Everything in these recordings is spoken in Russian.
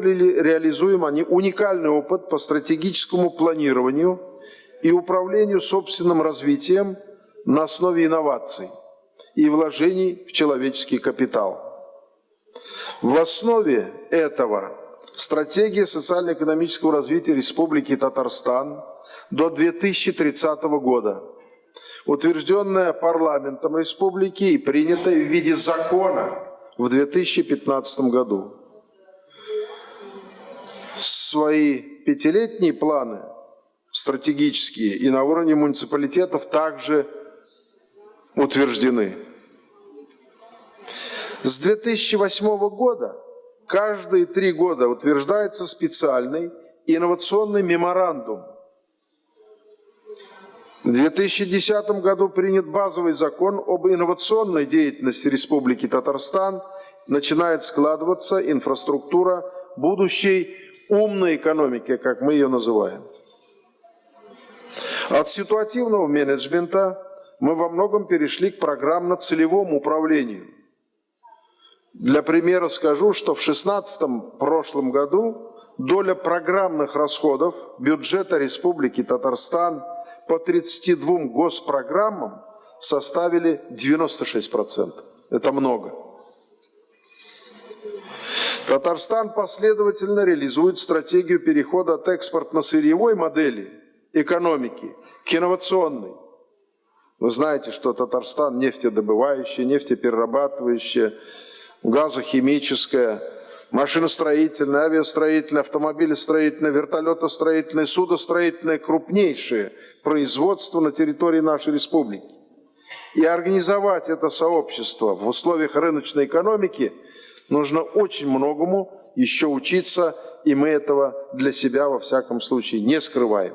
разработали реализуем они уникальный опыт по стратегическому планированию и управлению собственным развитием на основе инноваций и вложений в человеческий капитал. В основе этого стратегия социально-экономического развития Республики Татарстан до 2030 года, утвержденная парламентом республики и принятая в виде закона в 2015 году. Свои пятилетние планы, стратегические, и на уровне муниципалитетов также утверждены. С 2008 года каждые три года утверждается специальный инновационный меморандум. В 2010 году принят базовый закон об инновационной деятельности Республики Татарстан. Начинает складываться инфраструктура будущей умной экономики, как мы ее называем. От ситуативного менеджмента мы во многом перешли к программно-целевому управлению – для примера скажу, что в 2016 прошлом году доля программных расходов бюджета Республики Татарстан по 32 госпрограммам составили 96%. Это много. Татарстан последовательно реализует стратегию перехода от экспортно-сырьевой модели экономики к инновационной. Вы знаете, что Татарстан нефтедобывающая, нефтеперерабатывающая, газохимическая, машиностроительная, авиастроительная, автомобилестроительная, вертолетостроительная, судостроительная, крупнейшие производства на территории нашей республики. И организовать это сообщество в условиях рыночной экономики нужно очень многому еще учиться, и мы этого для себя во всяком случае не скрываем.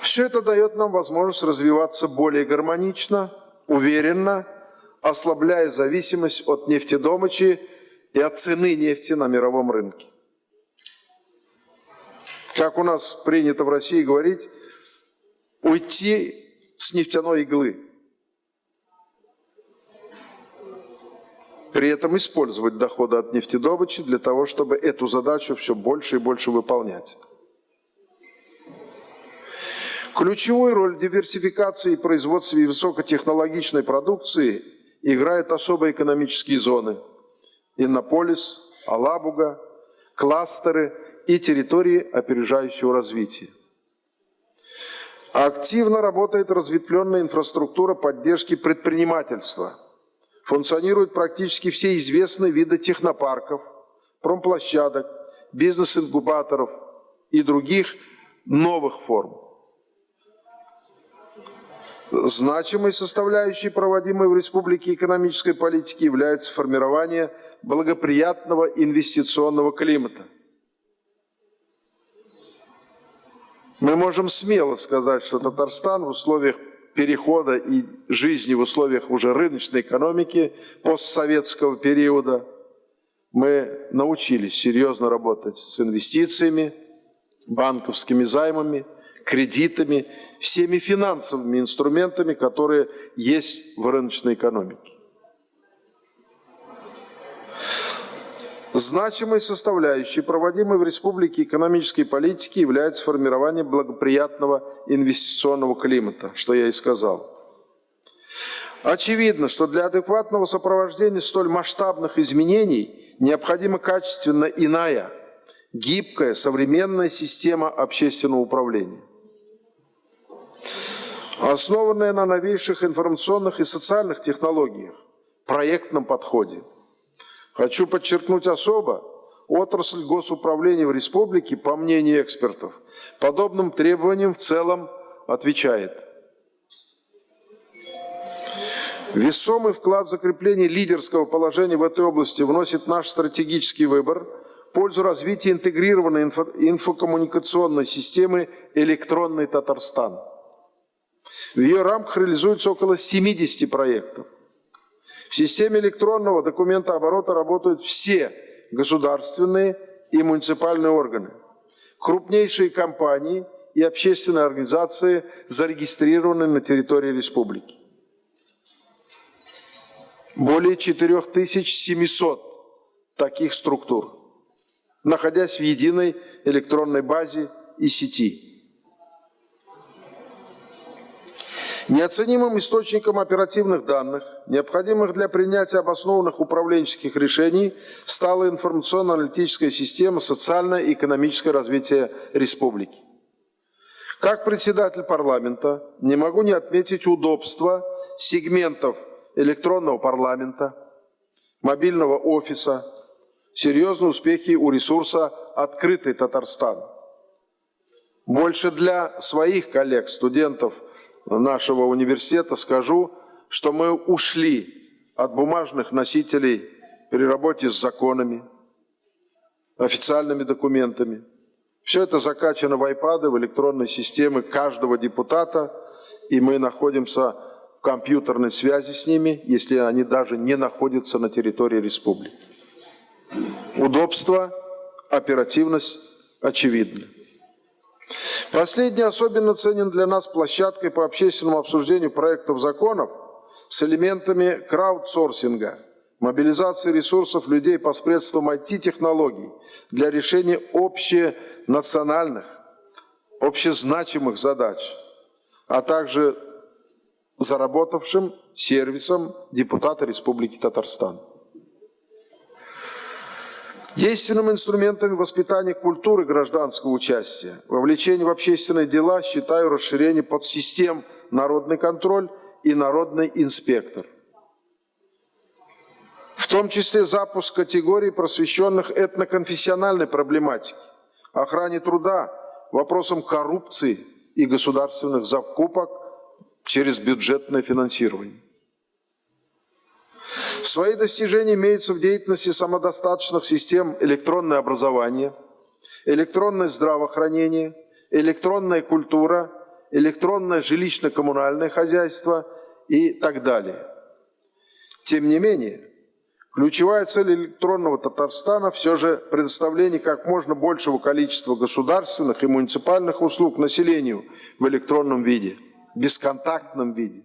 Все это дает нам возможность развиваться более гармонично, уверенно ослабляя зависимость от нефтедомычи и от цены нефти на мировом рынке. Как у нас принято в России говорить, уйти с нефтяной иглы. При этом использовать доходы от нефтедобычи для того, чтобы эту задачу все больше и больше выполнять. Ключевую роль диверсификации и производстве высокотехнологичной продукции играют особые экономические зоны. Иннополис, Алабуга, кластеры и территории опережающего развития. Активно работает разветвленная инфраструктура поддержки предпринимательства. Функционируют практически все известные виды технопарков, промплощадок, бизнес-инкубаторов и других новых форм. Значимой составляющей проводимой в республике экономической политики является формирование благоприятного инвестиционного климата. Мы можем смело сказать, что Татарстан в условиях перехода и жизни в условиях уже рыночной экономики постсоветского периода мы научились серьезно работать с инвестициями, банковскими займами – кредитами, всеми финансовыми инструментами, которые есть в рыночной экономике. Значимой составляющей проводимой в республике экономической политики является формирование благоприятного инвестиционного климата, что я и сказал. Очевидно, что для адекватного сопровождения столь масштабных изменений необходима качественно иная, гибкая, современная система общественного управления основанная на новейших информационных и социальных технологиях, проектном подходе. Хочу подчеркнуть особо, отрасль госуправления в республике, по мнению экспертов, подобным требованиям в целом отвечает. Весомый вклад в закрепление лидерского положения в этой области вносит наш стратегический выбор в пользу развития интегрированной инфо инфокоммуникационной системы «Электронный Татарстан». В ее рамках реализуется около 70 проектов. В системе электронного документа оборота работают все государственные и муниципальные органы, крупнейшие компании и общественные организации, зарегистрированные на территории республики. Более 4700 таких структур, находясь в единой электронной базе и сети. Неоценимым источником оперативных данных, необходимых для принятия обоснованных управленческих решений, стала информационно-аналитическая система экономическое развитие республики. Как председатель парламента не могу не отметить удобства сегментов электронного парламента, мобильного офиса, серьезные успехи у ресурса «Открытый Татарстан». Больше для своих коллег, студентов – нашего университета скажу, что мы ушли от бумажных носителей при работе с законами, официальными документами. Все это закачано в iPad, в электронной системы каждого депутата, и мы находимся в компьютерной связи с ними, если они даже не находятся на территории республики. Удобство, оперативность очевидны. Последний особенно ценен для нас площадкой по общественному обсуждению проектов законов с элементами краудсорсинга, мобилизации ресурсов людей посредством IT-технологий для решения общенациональных, общезначимых задач, а также заработавшим сервисом депутата Республики Татарстан. Действенным инструментами воспитания культуры гражданского участия, вовлечения в общественные дела считаю расширение подсистем «Народный контроль» и «Народный инспектор». В том числе запуск категорий, просвещенных этноконфессиональной проблематике, охране труда, вопросам коррупции и государственных закупок через бюджетное финансирование. Свои достижения имеются в деятельности самодостаточных систем электронное образование, электронное здравоохранение, электронная культура, электронное жилищно-коммунальное хозяйство и так далее. Тем не менее, ключевая цель электронного Татарстана все же предоставление как можно большего количества государственных и муниципальных услуг населению в электронном виде, бесконтактном виде.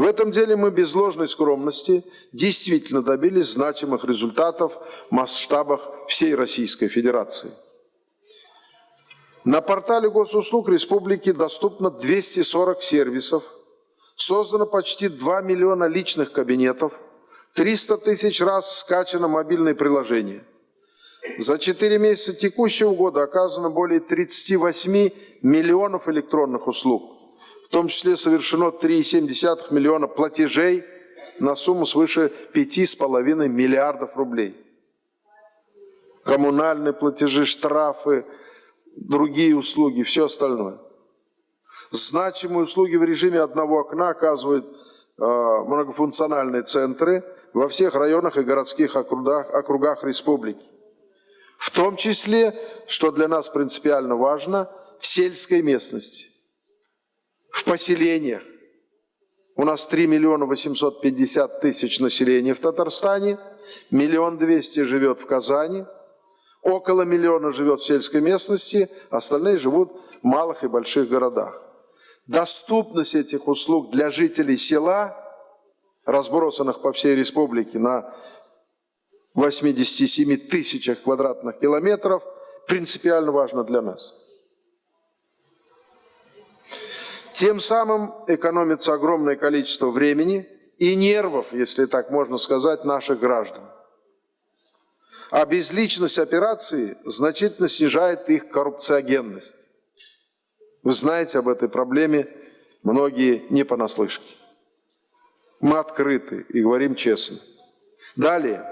В этом деле мы без ложной скромности действительно добились значимых результатов в масштабах всей Российской Федерации. На портале госуслуг республики доступно 240 сервисов, создано почти 2 миллиона личных кабинетов, 300 тысяч раз скачано мобильное приложение. За 4 месяца текущего года оказано более 38 миллионов электронных услуг – в том числе совершено 3,7 миллиона платежей на сумму свыше 5,5 миллиардов рублей. Коммунальные платежи, штрафы, другие услуги, все остальное. Значимые услуги в режиме одного окна оказывают э, многофункциональные центры во всех районах и городских округах, округах республики. В том числе, что для нас принципиально важно, в сельской местности в поселениях. У нас 3 миллиона 850 тысяч населения в Татарстане, миллион двести живет в Казани, около миллиона живет в сельской местности, остальные живут в малых и больших городах. Доступность этих услуг для жителей села, разбросанных по всей республике на 87 тысячах квадратных километров, принципиально важна для нас. Тем самым экономится огромное количество времени и нервов, если так можно сказать, наших граждан. А безличность операции значительно снижает их коррупциогенность. Вы знаете об этой проблеме, многие не понаслышке. Мы открыты и говорим честно. Далее.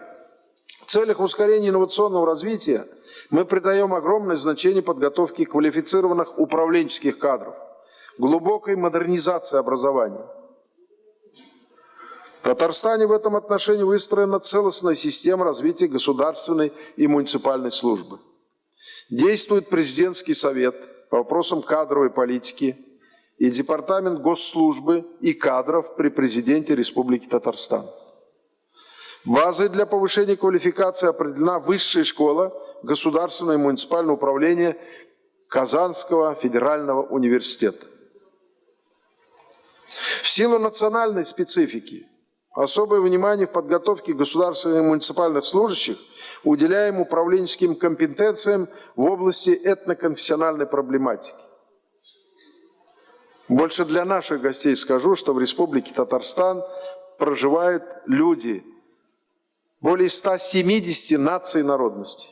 В целях ускорения инновационного развития мы придаем огромное значение подготовке квалифицированных управленческих кадров глубокой модернизации образования. В Татарстане в этом отношении выстроена целостная система развития государственной и муниципальной службы. Действует президентский совет по вопросам кадровой политики и департамент госслужбы и кадров при президенте Республики Татарстан. Базой для повышения квалификации определена высшая школа государственного и муниципального управления Казанского федерального университета. В силу национальной специфики Особое внимание в подготовке государственных и муниципальных служащих уделяем управленческим компетенциям в области этноконфессиональной проблематики. Больше для наших гостей скажу, что в Республике Татарстан проживают люди более 170 наций и народностей.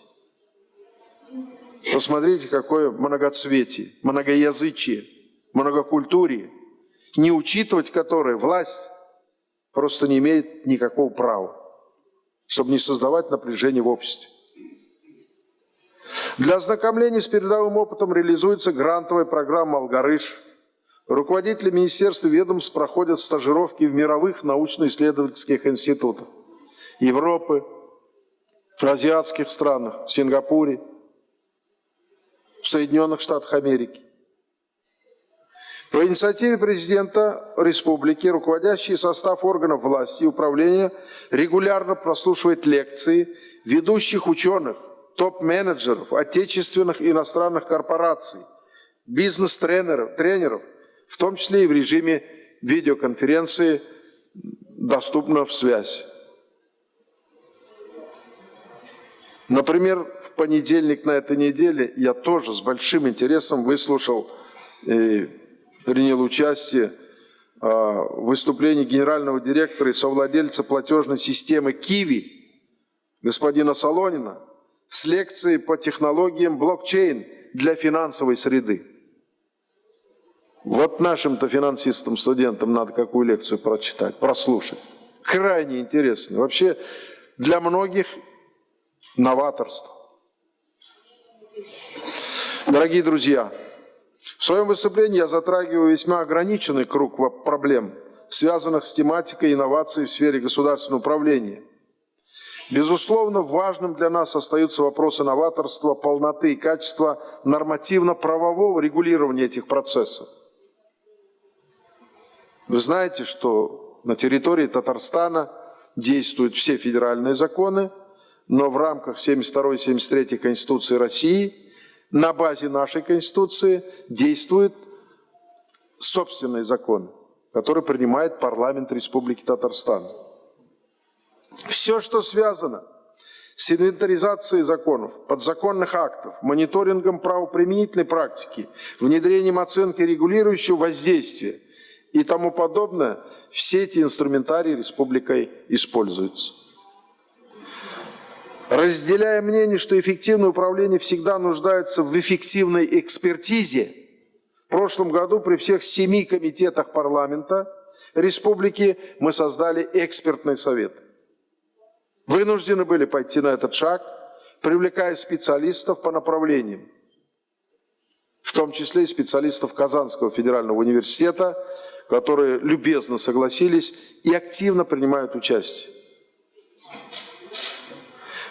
Посмотрите, какое многоцветие, многоязычие, многокультурие, не учитывать которое власть просто не имеет никакого права, чтобы не создавать напряжение в обществе. Для ознакомления с передовым опытом реализуется грантовая программа «Алгарыш», Руководители министерств и ведомств проходят стажировки в мировых научно-исследовательских институтах Европы, в азиатских странах, в Сингапуре, в Соединенных Штатах Америки. По инициативе президента республики руководящий состав органов власти и управления регулярно прослушивает лекции ведущих ученых, топ-менеджеров, отечественных и иностранных корпораций, бизнес-тренеров, тренеров – в том числе и в режиме видеоконференции доступна в связь. Например, в понедельник на этой неделе я тоже с большим интересом выслушал и принял участие в выступлении генерального директора и совладельца платежной системы Киви господина Солонина с лекцией по технологиям блокчейн для финансовой среды. Вот нашим-то финансистам, студентам надо какую лекцию прочитать, прослушать. Крайне интересно. Вообще для многих новаторство. Дорогие друзья, в своем выступлении я затрагиваю весьма ограниченный круг проблем, связанных с тематикой инноваций в сфере государственного управления. Безусловно, важным для нас остаются вопросы новаторства, полноты и качества нормативно-правового регулирования этих процессов. Вы знаете, что на территории Татарстана действуют все федеральные законы, но в рамках 72-73 Конституции России на базе нашей Конституции действует собственный закон, который принимает парламент Республики Татарстан. Все, что связано с инвентаризацией законов, подзаконных актов, мониторингом правоприменительной практики, внедрением оценки регулирующего воздействия – и тому подобное, все эти инструментарии республикой используются. Разделяя мнение, что эффективное управление всегда нуждается в эффективной экспертизе, в прошлом году при всех семи комитетах парламента республики мы создали экспертный совет. Вынуждены были пойти на этот шаг, привлекая специалистов по направлениям, в том числе и специалистов Казанского федерального университета, которые любезно согласились и активно принимают участие.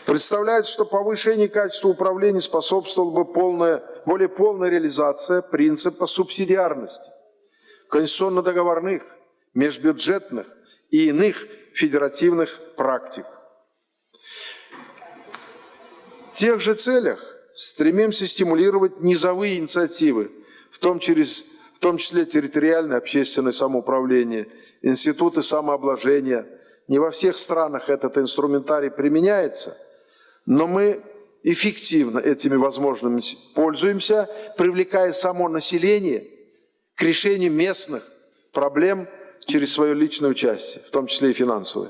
Представляется, что повышение качества управления способствовала бы полная, более полная реализация принципа субсидиарности, конституционно-договорных, межбюджетных и иных федеративных практик. В тех же целях стремимся стимулировать низовые инициативы, в том через в том числе территориальное общественное самоуправление, институты самообложения. Не во всех странах этот инструментарий применяется, но мы эффективно этими возможностями пользуемся, привлекая само население к решению местных проблем через свое личное участие, в том числе и финансовое.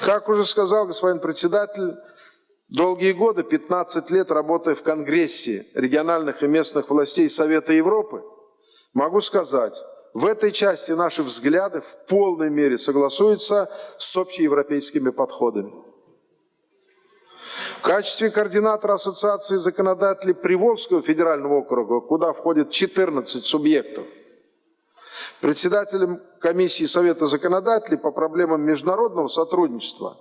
Как уже сказал господин председатель, Долгие годы, 15 лет работая в Конгрессе региональных и местных властей Совета Европы, могу сказать, в этой части наши взгляды в полной мере согласуются с общеевропейскими подходами. В качестве координатора Ассоциации законодателей Приволжского федерального округа, куда входит 14 субъектов, председателем комиссии Совета законодателей по проблемам международного сотрудничества,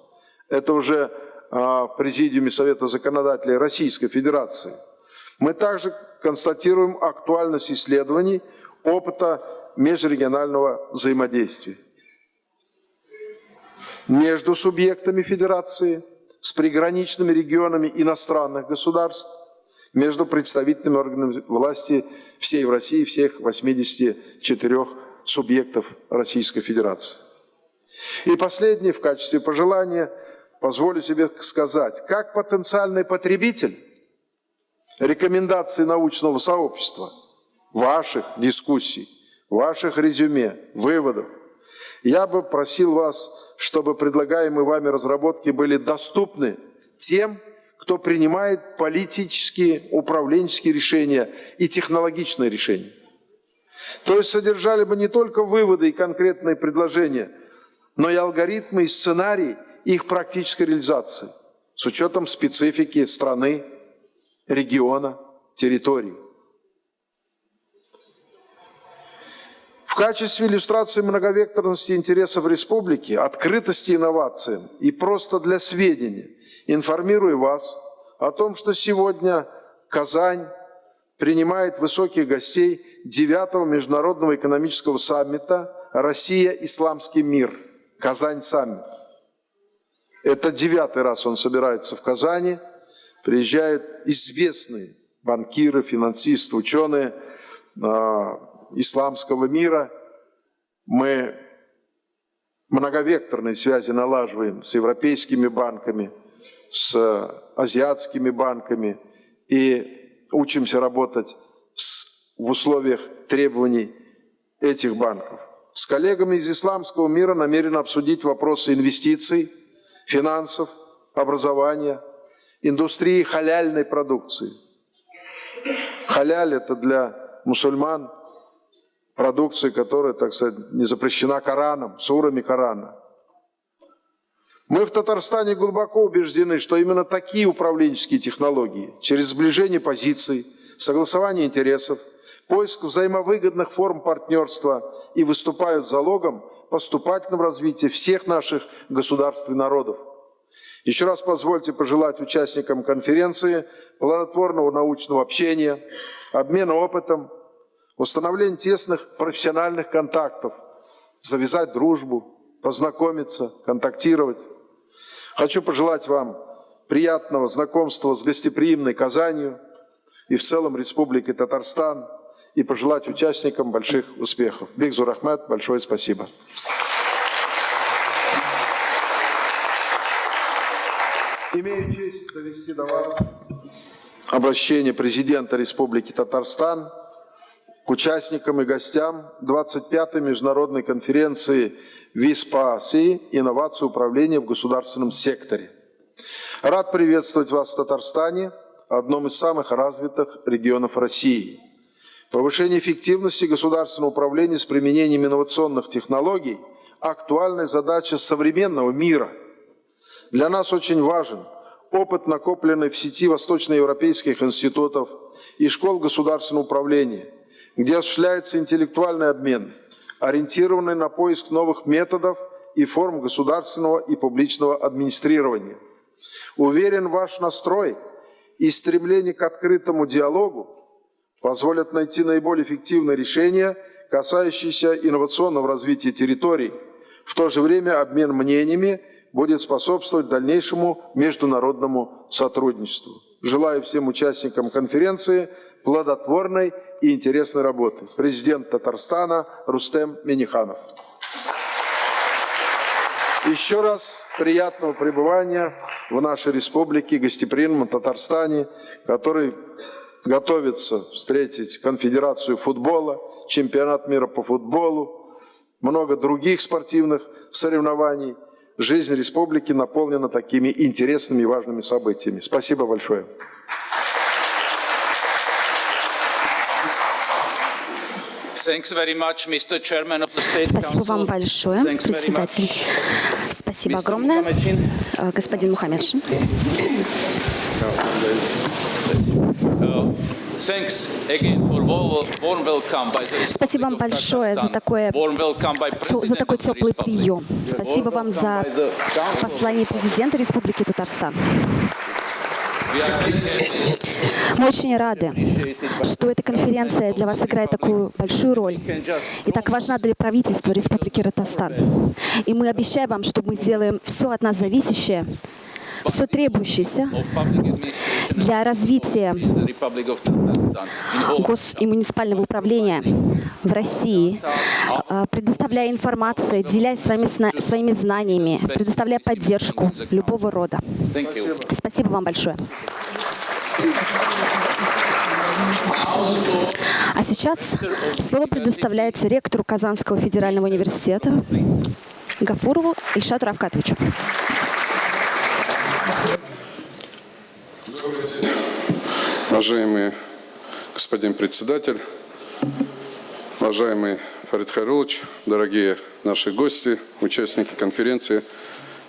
это уже в Президиуме Совета законодателей Российской Федерации, мы также констатируем актуальность исследований опыта межрегионального взаимодействия между субъектами Федерации, с приграничными регионами иностранных государств, между представительными органами власти всей России, всех 84 субъектов Российской Федерации. И последнее в качестве пожелания позволю себе сказать, как потенциальный потребитель рекомендаций научного сообщества, ваших дискуссий, ваших резюме, выводов, я бы просил вас, чтобы предлагаемые вами разработки были доступны тем, кто принимает политические, управленческие решения и технологичные решения. То есть содержали бы не только выводы и конкретные предложения, но и алгоритмы и сценарии их практической реализации с учетом специфики страны, региона, территории. Качестве иллюстрации многовекторности интересов республики, открытости инновациям и просто для сведения информирую вас о том, что сегодня Казань принимает высоких гостей 9 Международного экономического саммита «Россия. Исламский мир». Казань саммит. Это девятый раз он собирается в Казани. Приезжают известные банкиры, финансисты, ученые э, исламского мира. Мы многовекторные связи налаживаем с европейскими банками, с азиатскими банками и учимся работать с, в условиях требований этих банков. С коллегами из исламского мира намерен обсудить вопросы инвестиций, финансов, образования, индустрии халяльной продукции. Халяль – это для мусульман продукция, которая, так сказать, не запрещена Кораном, сурами Корана. Мы в Татарстане глубоко убеждены, что именно такие управленческие технологии, через сближение позиций, согласование интересов, поиск взаимовыгодных форм партнерства и выступают залогом поступательного развития всех наших государств и народов. Еще раз позвольте пожелать участникам конференции плодотворного научного общения, обмена опытом, установления тесных профессиональных контактов, завязать дружбу, познакомиться, контактировать. Хочу пожелать вам приятного знакомства с гостеприимной Казанью и в целом Республикой Татарстан и пожелать участникам больших успехов. Бигзур Ахмед, большое спасибо. Имею честь довести до вас обращение президента Республики Татарстан к участникам и гостям 25-й международной конференции ВИСПАСИ «Инновации управления в государственном секторе». Рад приветствовать вас в Татарстане, одном из самых развитых регионов России. Повышение эффективности государственного управления с применением инновационных технологий – актуальная задача современного мира. Для нас очень важен опыт, накопленный в сети восточноевропейских институтов и школ государственного управления, где осуществляется интеллектуальный обмен – ориентированной на поиск новых методов и форм государственного и публичного администрирования. Уверен, ваш настрой и стремление к открытому диалогу позволят найти наиболее эффективное решение, касающееся инновационного развития территорий. В то же время обмен мнениями будет способствовать дальнейшему международному сотрудничеству. Желаю всем участникам конференции плодотворной и интересной работы. Президент Татарстана Рустем Миниханов. Еще раз приятного пребывания в нашей республике, гостеприимном Татарстане, который готовится встретить конфедерацию футбола, чемпионат мира по футболу, много других спортивных соревнований. Жизнь республики наполнена такими интересными и важными событиями. Спасибо большое. Спасибо вам большое, председатель. Спасибо огромное, э, господин Мухаммедшин. Спасибо вам большое за, такое, за такой теплый прием. Спасибо вам за послание президента Республики Татарстан. Мы очень рады, что эта конференция для вас играет такую большую роль и так важна для правительства Республики Татарстан. И мы обещаем вам, что мы сделаем все от нас зависящее, все требующееся для развития гос- и муниципального управления в России, а, предоставляя информацию, делясь своими, своими знаниями, предоставляя поддержку любого рода. Спасибо вам большое. А сейчас слово предоставляется ректору Казанского федерального университета Гафурову Ильшату Равкатовичу. Уважаемый господин председатель, уважаемый Фарид Хайрулович, дорогие наши гости, участники конференции,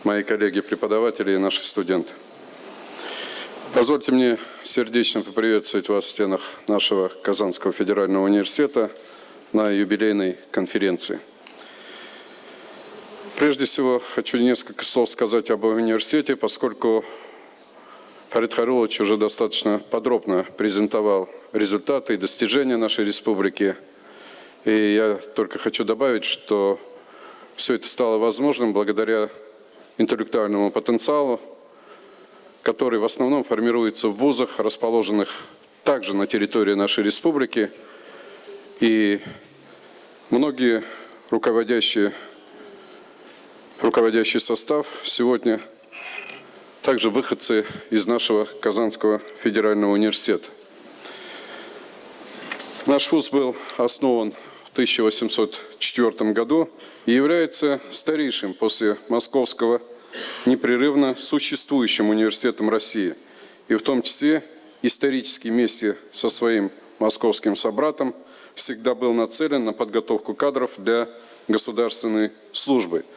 мои коллеги-преподаватели и наши студенты. Позвольте мне сердечно поприветствовать вас в стенах нашего Казанского федерального университета на юбилейной конференции. Прежде всего, хочу несколько слов сказать об университете, поскольку Фарид Харулович уже достаточно подробно презентовал результаты и достижения нашей республики. И я только хочу добавить, что все это стало возможным благодаря интеллектуальному потенциалу, который в основном формируется в вузах, расположенных также на территории нашей республики. И многие руководящие, руководящий состав сегодня также выходцы из нашего Казанского федерального университета. Наш вуз был основан в 1804 году и является старейшим после Московского непрерывно существующим университетом России, и в том числе исторически вместе со своим московским собратом всегда был нацелен на подготовку кадров для государственной службы –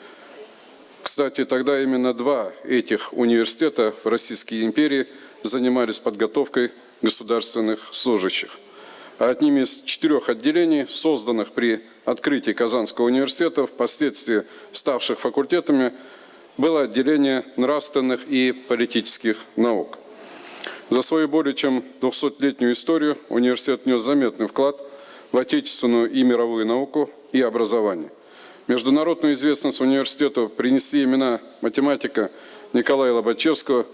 кстати, тогда именно два этих университета в Российской империи занимались подготовкой государственных служащих. А одним из четырех отделений, созданных при открытии Казанского университета, впоследствии ставших факультетами, было отделение нравственных и политических наук. За свою более чем 200-летнюю историю университет внес заметный вклад в отечественную и мировую науку и образование. Международную известность университету принесли имена математика Николая Лобачевского.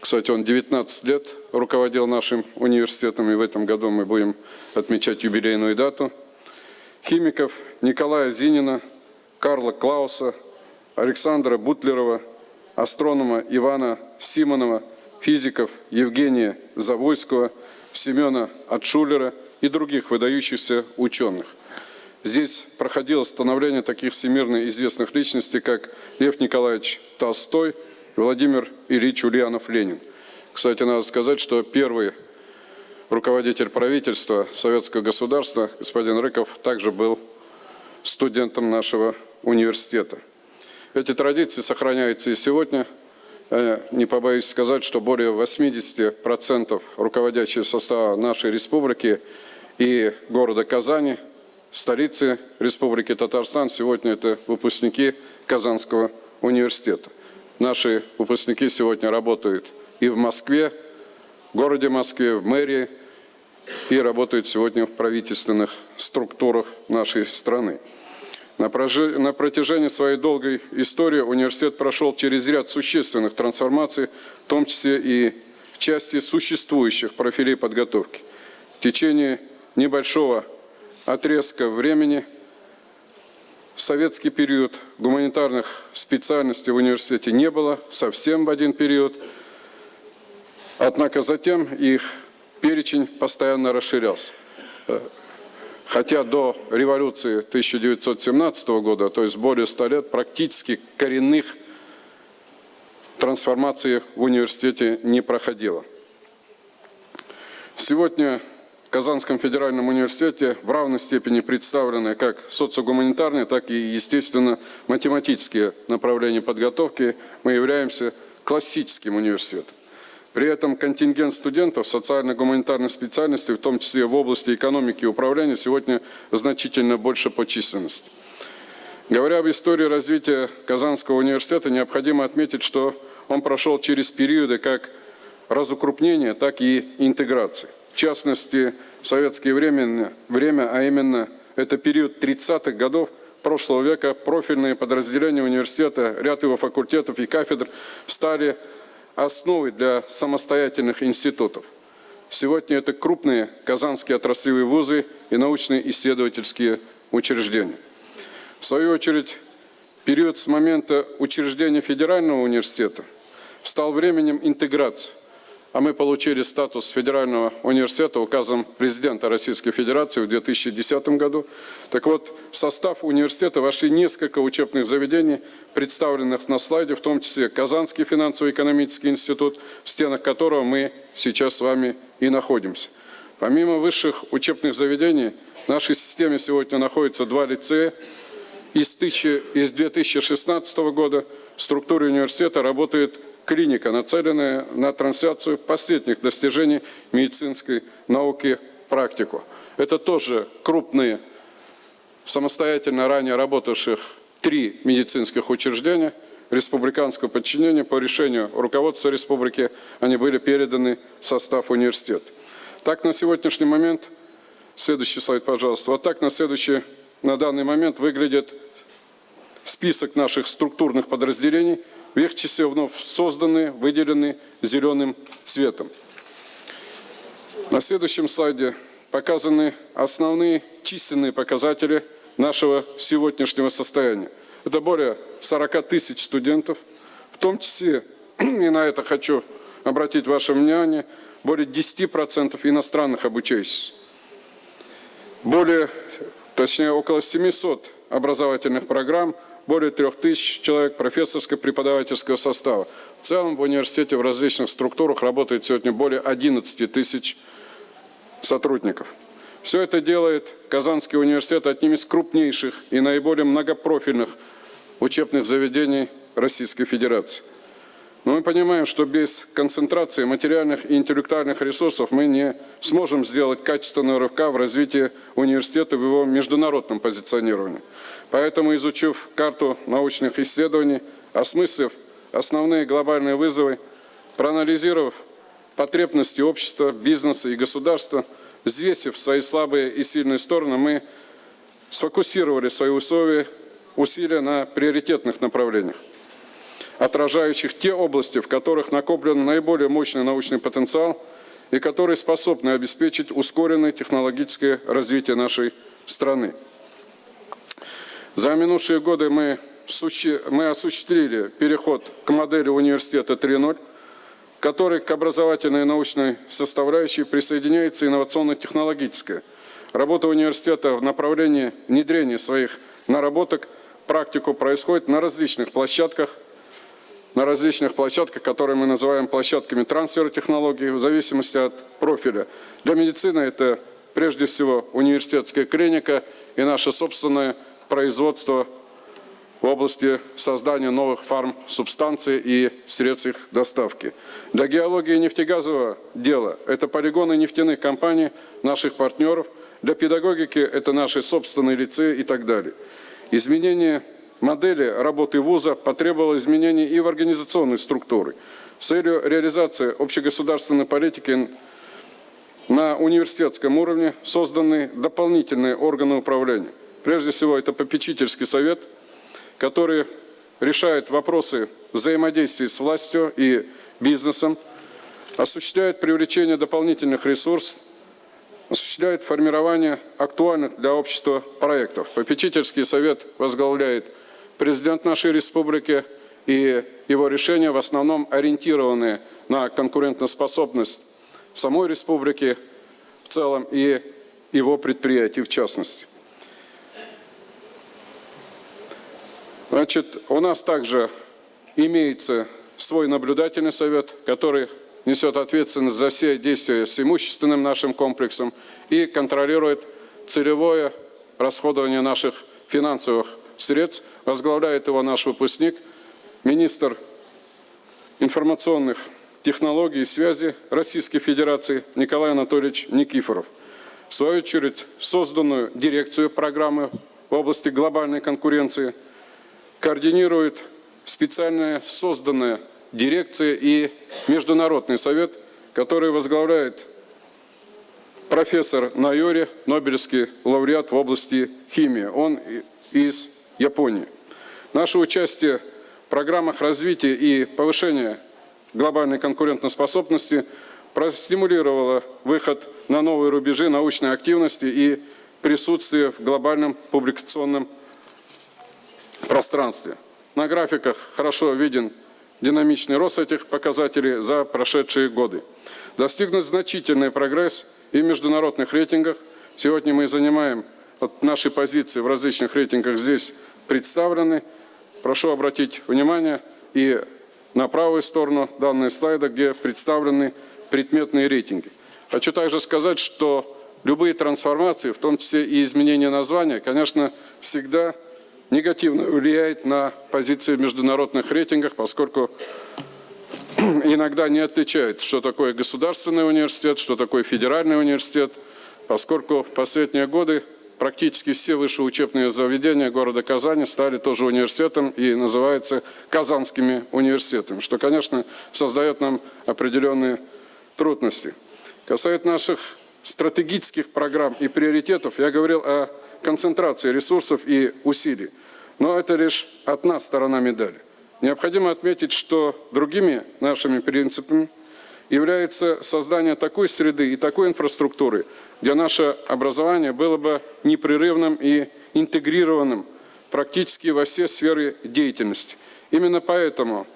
Кстати, он 19 лет руководил нашим университетом, и в этом году мы будем отмечать юбилейную дату. Химиков Николая Зинина, Карла Клауса, Александра Бутлерова, астронома Ивана Симонова, физиков Евгения Завойского, Семена Отшулера и других выдающихся ученых. Здесь проходило становление таких всемирно известных личностей, как Лев Николаевич Толстой и Владимир Ильич Ульянов-Ленин. Кстати, надо сказать, что первый руководитель правительства советского государства, господин Рыков, также был студентом нашего университета. Эти традиции сохраняются и сегодня. Я не побоюсь сказать, что более 80% руководящего состава нашей республики и города Казани – столицы Республики Татарстан сегодня это выпускники Казанского университета. Наши выпускники сегодня работают и в Москве, в городе Москве, в мэрии, и работают сегодня в правительственных структурах нашей страны. На протяжении своей долгой истории университет прошел через ряд существенных трансформаций, в том числе и в части существующих профилей подготовки. В течение небольшого отрезка времени, советский период гуманитарных специальностей в университете не было, совсем в один период. Однако затем их перечень постоянно расширялся. Хотя до революции 1917 года, то есть более 100 лет, практически коренных трансформаций в университете не проходило. Сегодня в Казанском федеральном университете в равной степени представлены как социогуманитарные, так и, естественно, математические направления подготовки. Мы являемся классическим университетом. При этом контингент студентов социально-гуманитарной специальности, в том числе в области экономики и управления, сегодня значительно больше по численности. Говоря об истории развития Казанского университета, необходимо отметить, что он прошел через периоды как разукрупнения, так и интеграции частности, в советское время, время, а именно это период 30-х годов прошлого века, профильные подразделения университета, ряд его факультетов и кафедр стали основой для самостоятельных институтов. Сегодня это крупные казанские отраслевые вузы и научные исследовательские учреждения. В свою очередь, период с момента учреждения федерального университета стал временем интеграции, а мы получили статус федерального университета указом президента Российской Федерации в 2010 году. Так вот, в состав университета вошли несколько учебных заведений, представленных на слайде, в том числе Казанский финансово-экономический институт, в стенах которого мы сейчас с вами и находимся. Помимо высших учебных заведений, в нашей системе сегодня находится два лицея. Из, тысячи, из 2016 года в структуре университета работает клиника, нацеленная на трансляцию последних достижений медицинской науки в практику. Это тоже крупные, самостоятельно ранее работавших три медицинских учреждения республиканского подчинения по решению руководства республики они были переданы в состав университета. Так на сегодняшний момент, следующий слайд, пожалуйста, вот так на следующий, на данный момент выглядит список наших структурных подразделений – в их числе вновь созданы, выделены зеленым цветом. На следующем слайде показаны основные численные показатели нашего сегодняшнего состояния. Это более 40 тысяч студентов, в том числе, и на это хочу обратить ваше внимание, более 10% иностранных обучающихся. Более, точнее, около 700 образовательных программ – более трех тысяч человек профессорско-преподавательского состава. В целом в университете в различных структурах работает сегодня более 11 тысяч сотрудников. Все это делает Казанский университет одним из крупнейших и наиболее многопрофильных учебных заведений Российской Федерации. Но мы понимаем, что без концентрации материальных и интеллектуальных ресурсов мы не сможем сделать качественного рывка в развитии университета в его международном позиционировании. Поэтому, изучив карту научных исследований, осмыслив основные глобальные вызовы, проанализировав потребности общества, бизнеса и государства, взвесив свои слабые и сильные стороны, мы сфокусировали свои условия, усилия на приоритетных направлениях, отражающих те области, в которых накоплен наиболее мощный научный потенциал и которые способны обеспечить ускоренное технологическое развитие нашей страны. За минувшие годы мы, мы осуществили переход к модели университета 3.0, который к образовательной и научной составляющей присоединяется инновационно-технологическая. Работа университета в направлении внедрения своих наработок, практику происходит на различных площадках, на различных площадках, которые мы называем площадками трансфера технологий, в зависимости от профиля. Для медицины это прежде всего университетская клиника и наша собственная производства в области создания новых фарм-субстанций и средств их доставки. Для геологии нефтегазового дела это полигоны нефтяных компаний, наших партнеров. Для педагогики это наши собственные лицеи и так далее. Изменение модели работы вуза потребовало изменений и в организационной структуре. С целью реализации общегосударственной политики на университетском уровне созданы дополнительные органы управления. Прежде всего, это попечительский совет, который решает вопросы взаимодействия с властью и бизнесом, осуществляет привлечение дополнительных ресурсов, осуществляет формирование актуальных для общества проектов. Попечительский совет возглавляет президент нашей республики, и его решения в основном ориентированы на конкурентоспособность самой республики в целом и его предприятий в частности. Значит, у нас также имеется свой наблюдательный совет, который несет ответственность за все действия с имущественным нашим комплексом и контролирует целевое расходование наших финансовых средств. Возглавляет его наш выпускник, министр информационных технологий и связи Российской Федерации Николай Анатольевич Никифоров. В свою очередь, созданную дирекцию программы в области глобальной конкуренции – координирует специальная созданная дирекция и Международный совет, который возглавляет профессор Найори, Нобелевский лауреат в области химии. Он из Японии. Наше участие в программах развития и повышения глобальной конкурентоспособности простимулировала выход на новые рубежи научной активности и присутствие в глобальном публикационном пространстве. На графиках хорошо виден динамичный рост этих показателей за прошедшие годы. Достигнут значительный прогресс и в международных рейтингах. Сегодня мы занимаем вот наши позиции в различных рейтингах здесь представлены. Прошу обратить внимание и на правую сторону данного слайда, где представлены предметные рейтинги. Хочу также сказать, что любые трансформации, в том числе и изменение названия, конечно, всегда негативно влияет на позиции в международных рейтингах, поскольку иногда не отличают, что такое государственный университет, что такое федеральный университет, поскольку в последние годы практически все высшие учебные заведения города Казани стали тоже университетом и называются казанскими университетами, что, конечно, создает нам определенные трудности. Касается наших стратегических программ и приоритетов, я говорил о концентрации ресурсов и усилий. Но это лишь одна сторона медали. Необходимо отметить, что другими нашими принципами является создание такой среды и такой инфраструктуры, где наше образование было бы непрерывным и интегрированным практически во все сферы деятельности. Именно поэтому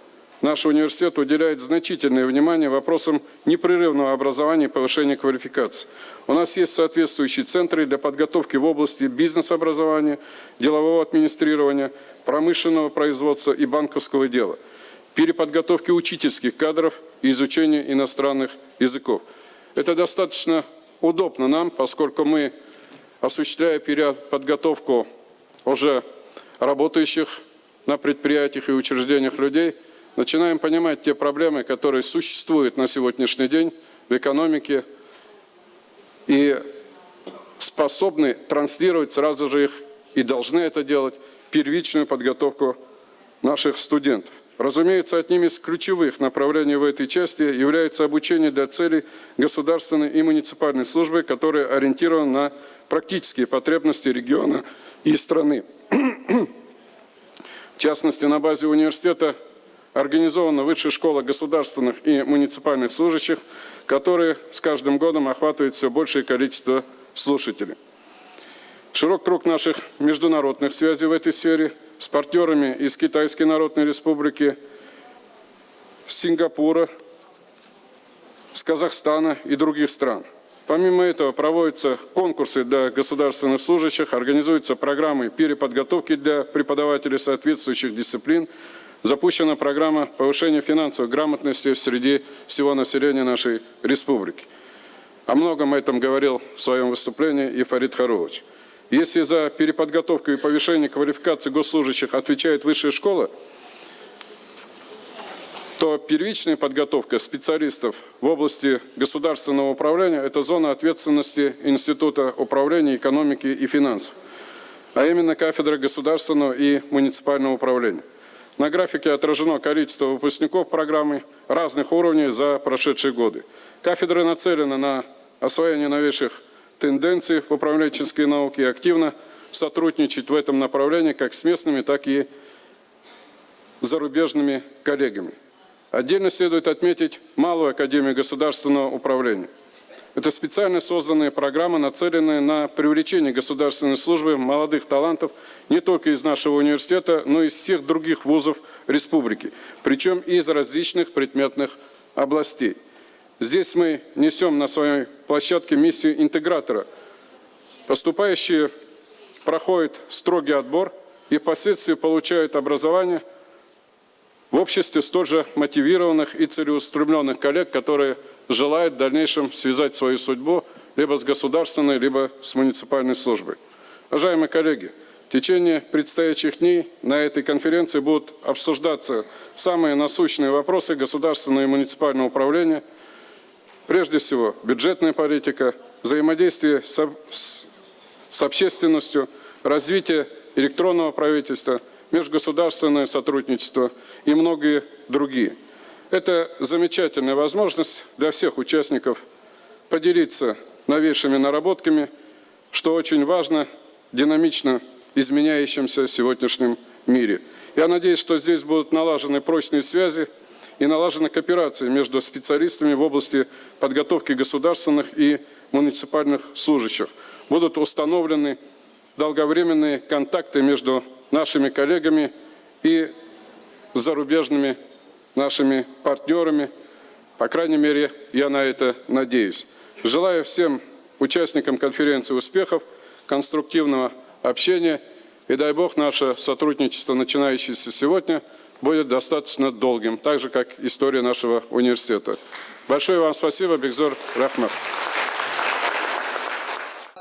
наш университет уделяет значительное внимание вопросам непрерывного образования и повышения квалификации. У нас есть соответствующие центры для подготовки в области бизнес-образования, делового администрирования, промышленного производства и банковского дела, переподготовки учительских кадров и изучения иностранных языков. Это достаточно удобно нам, поскольку мы, осуществляя переподготовку уже работающих на предприятиях и учреждениях людей, начинаем понимать те проблемы, которые существуют на сегодняшний день в экономике и способны транслировать сразу же их и должны это делать первичную подготовку наших студентов. Разумеется, одним из ключевых направлений в этой части является обучение для целей государственной и муниципальной службы, которая ориентирована на практические потребности региона и страны. В частности, на базе университета организована Высшая школа государственных и муниципальных служащих, которые с каждым годом охватывают все большее количество слушателей. Широк круг наших международных связей в этой сфере с партнерами из Китайской Народной Республики, Сингапура, с Казахстана и других стран. Помимо этого проводятся конкурсы для государственных служащих, организуются программы переподготовки для преподавателей соответствующих дисциплин, запущена программа повышения финансовой грамотности среди всего населения нашей республики. О многом этом говорил в своем выступлении и Фарид Харович. Если за переподготовку и повышение квалификации госслужащих отвечает высшая школа, то первичная подготовка специалистов в области государственного управления – это зона ответственности Института управления экономики и финансов, а именно кафедра государственного и муниципального управления. На графике отражено количество выпускников программы разных уровней за прошедшие годы. Кафедры нацелены на освоение новейших тенденций в управленческой науке и активно сотрудничать в этом направлении как с местными, так и зарубежными коллегами. Отдельно следует отметить Малую Академию государственного управления. Это специально созданные программы, нацеленные на привлечение государственной службы молодых талантов не только из нашего университета, но и из всех других вузов республики, причем из различных предметных областей. Здесь мы несем на своей площадке миссию интегратора. Поступающие проходят строгий отбор и впоследствии получают образование в обществе столь же мотивированных и целеустремленных коллег, которые желают в дальнейшем связать свою судьбу либо с государственной, либо с муниципальной службой. Уважаемые коллеги, в течение предстоящих дней на этой конференции будут обсуждаться самые насущные вопросы государственного и муниципального управления, прежде всего бюджетная политика, взаимодействие с, с, с общественностью, развитие электронного правительства, межгосударственное сотрудничество и многие другие. Это замечательная возможность для всех участников поделиться новейшими наработками, что очень важно динамично изменяющемся сегодняшнем мире. Я надеюсь, что здесь будут налажены прочные связи и налажена кооперация между специалистами в области подготовки государственных и муниципальных служащих. Будут установлены долговременные контакты между нашими коллегами и зарубежными нашими партнерами. По крайней мере, я на это надеюсь. Желаю всем участникам конференции успехов, конструктивного общения. И дай Бог, наше сотрудничество, начинающееся сегодня, будет достаточно долгим, так же, как история нашего университета. Большое вам спасибо, Бекзор Рахмат. Please uh, allow me to give the floor now uh, to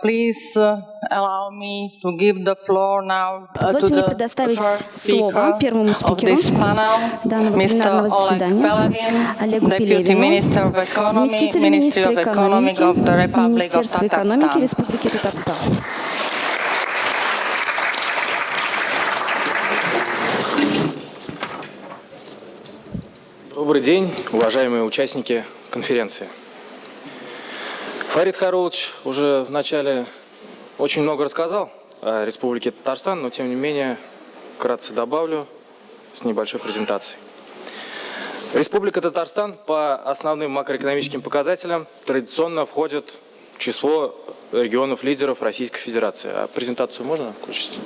Позвольте мне the предоставить слово speaker первому of спикеру this panel, данного Mr. пленарного заседания, Олегу Deputy Пелевину, Minister of Economy, заместителю министра of Economy экономики of the Republic of Министерства экономики. Республики Татарстан. Добрый день, уважаемые участники конференции. Фарид Харулович уже в начале очень много рассказал о Республике Татарстан, но тем не менее вкратце добавлю с небольшой презентацией. Республика Татарстан по основным макроэкономическим показателям традиционно входит в число регионов-лидеров Российской Федерации. А презентацию можно включить?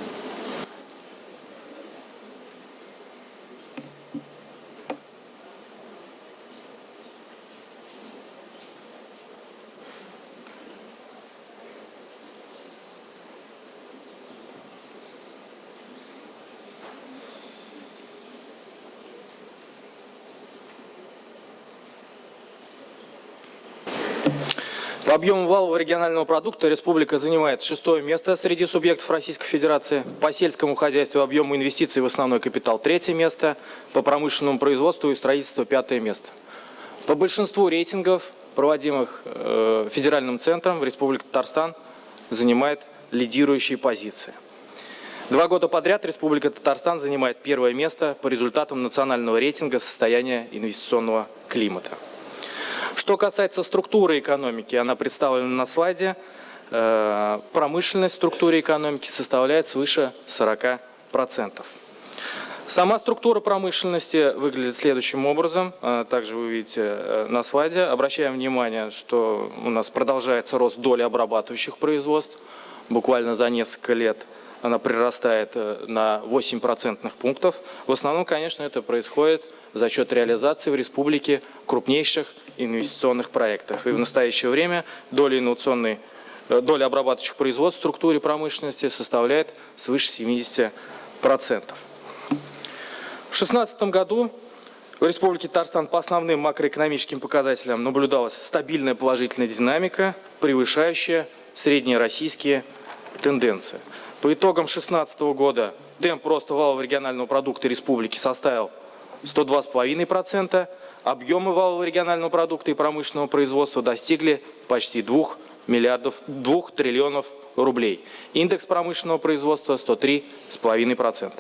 По объему валового регионального продукта республика занимает шестое место среди субъектов Российской Федерации. По сельскому хозяйству объему инвестиций в основной капитал третье место. По промышленному производству и строительству пятое место. По большинству рейтингов, проводимых э, федеральным центром, Республика Татарстан занимает лидирующие позиции. Два года подряд Республика Татарстан занимает первое место по результатам национального рейтинга состояния инвестиционного климата. Что касается структуры экономики, она представлена на слайде. Э, Промышленность в структуре экономики составляет свыше 40%. Сама структура промышленности выглядит следующим образом. Э, Также вы видите э, на слайде. Обращаем внимание, что у нас продолжается рост доли обрабатывающих производств. Буквально за несколько лет она прирастает на 8 процентных пунктов. В основном, конечно, это происходит за счет реализации в республике крупнейших инвестиционных проектов. И в настоящее время доля инновационной э, доля обрабатывающих производств в структуре промышленности составляет свыше 70%. В 2016 году в Республике Татарстан по основным макроэкономическим показателям наблюдалась стабильная положительная динамика, превышающая среднероссийские тенденции. По итогам 2016 года темп роста валового регионального продукта республики составил 102,5%, объемы валового регионального продукта и промышленного производства достигли почти 2 миллиардов, 2 триллионов рублей. Индекс промышленного производства 103,5%.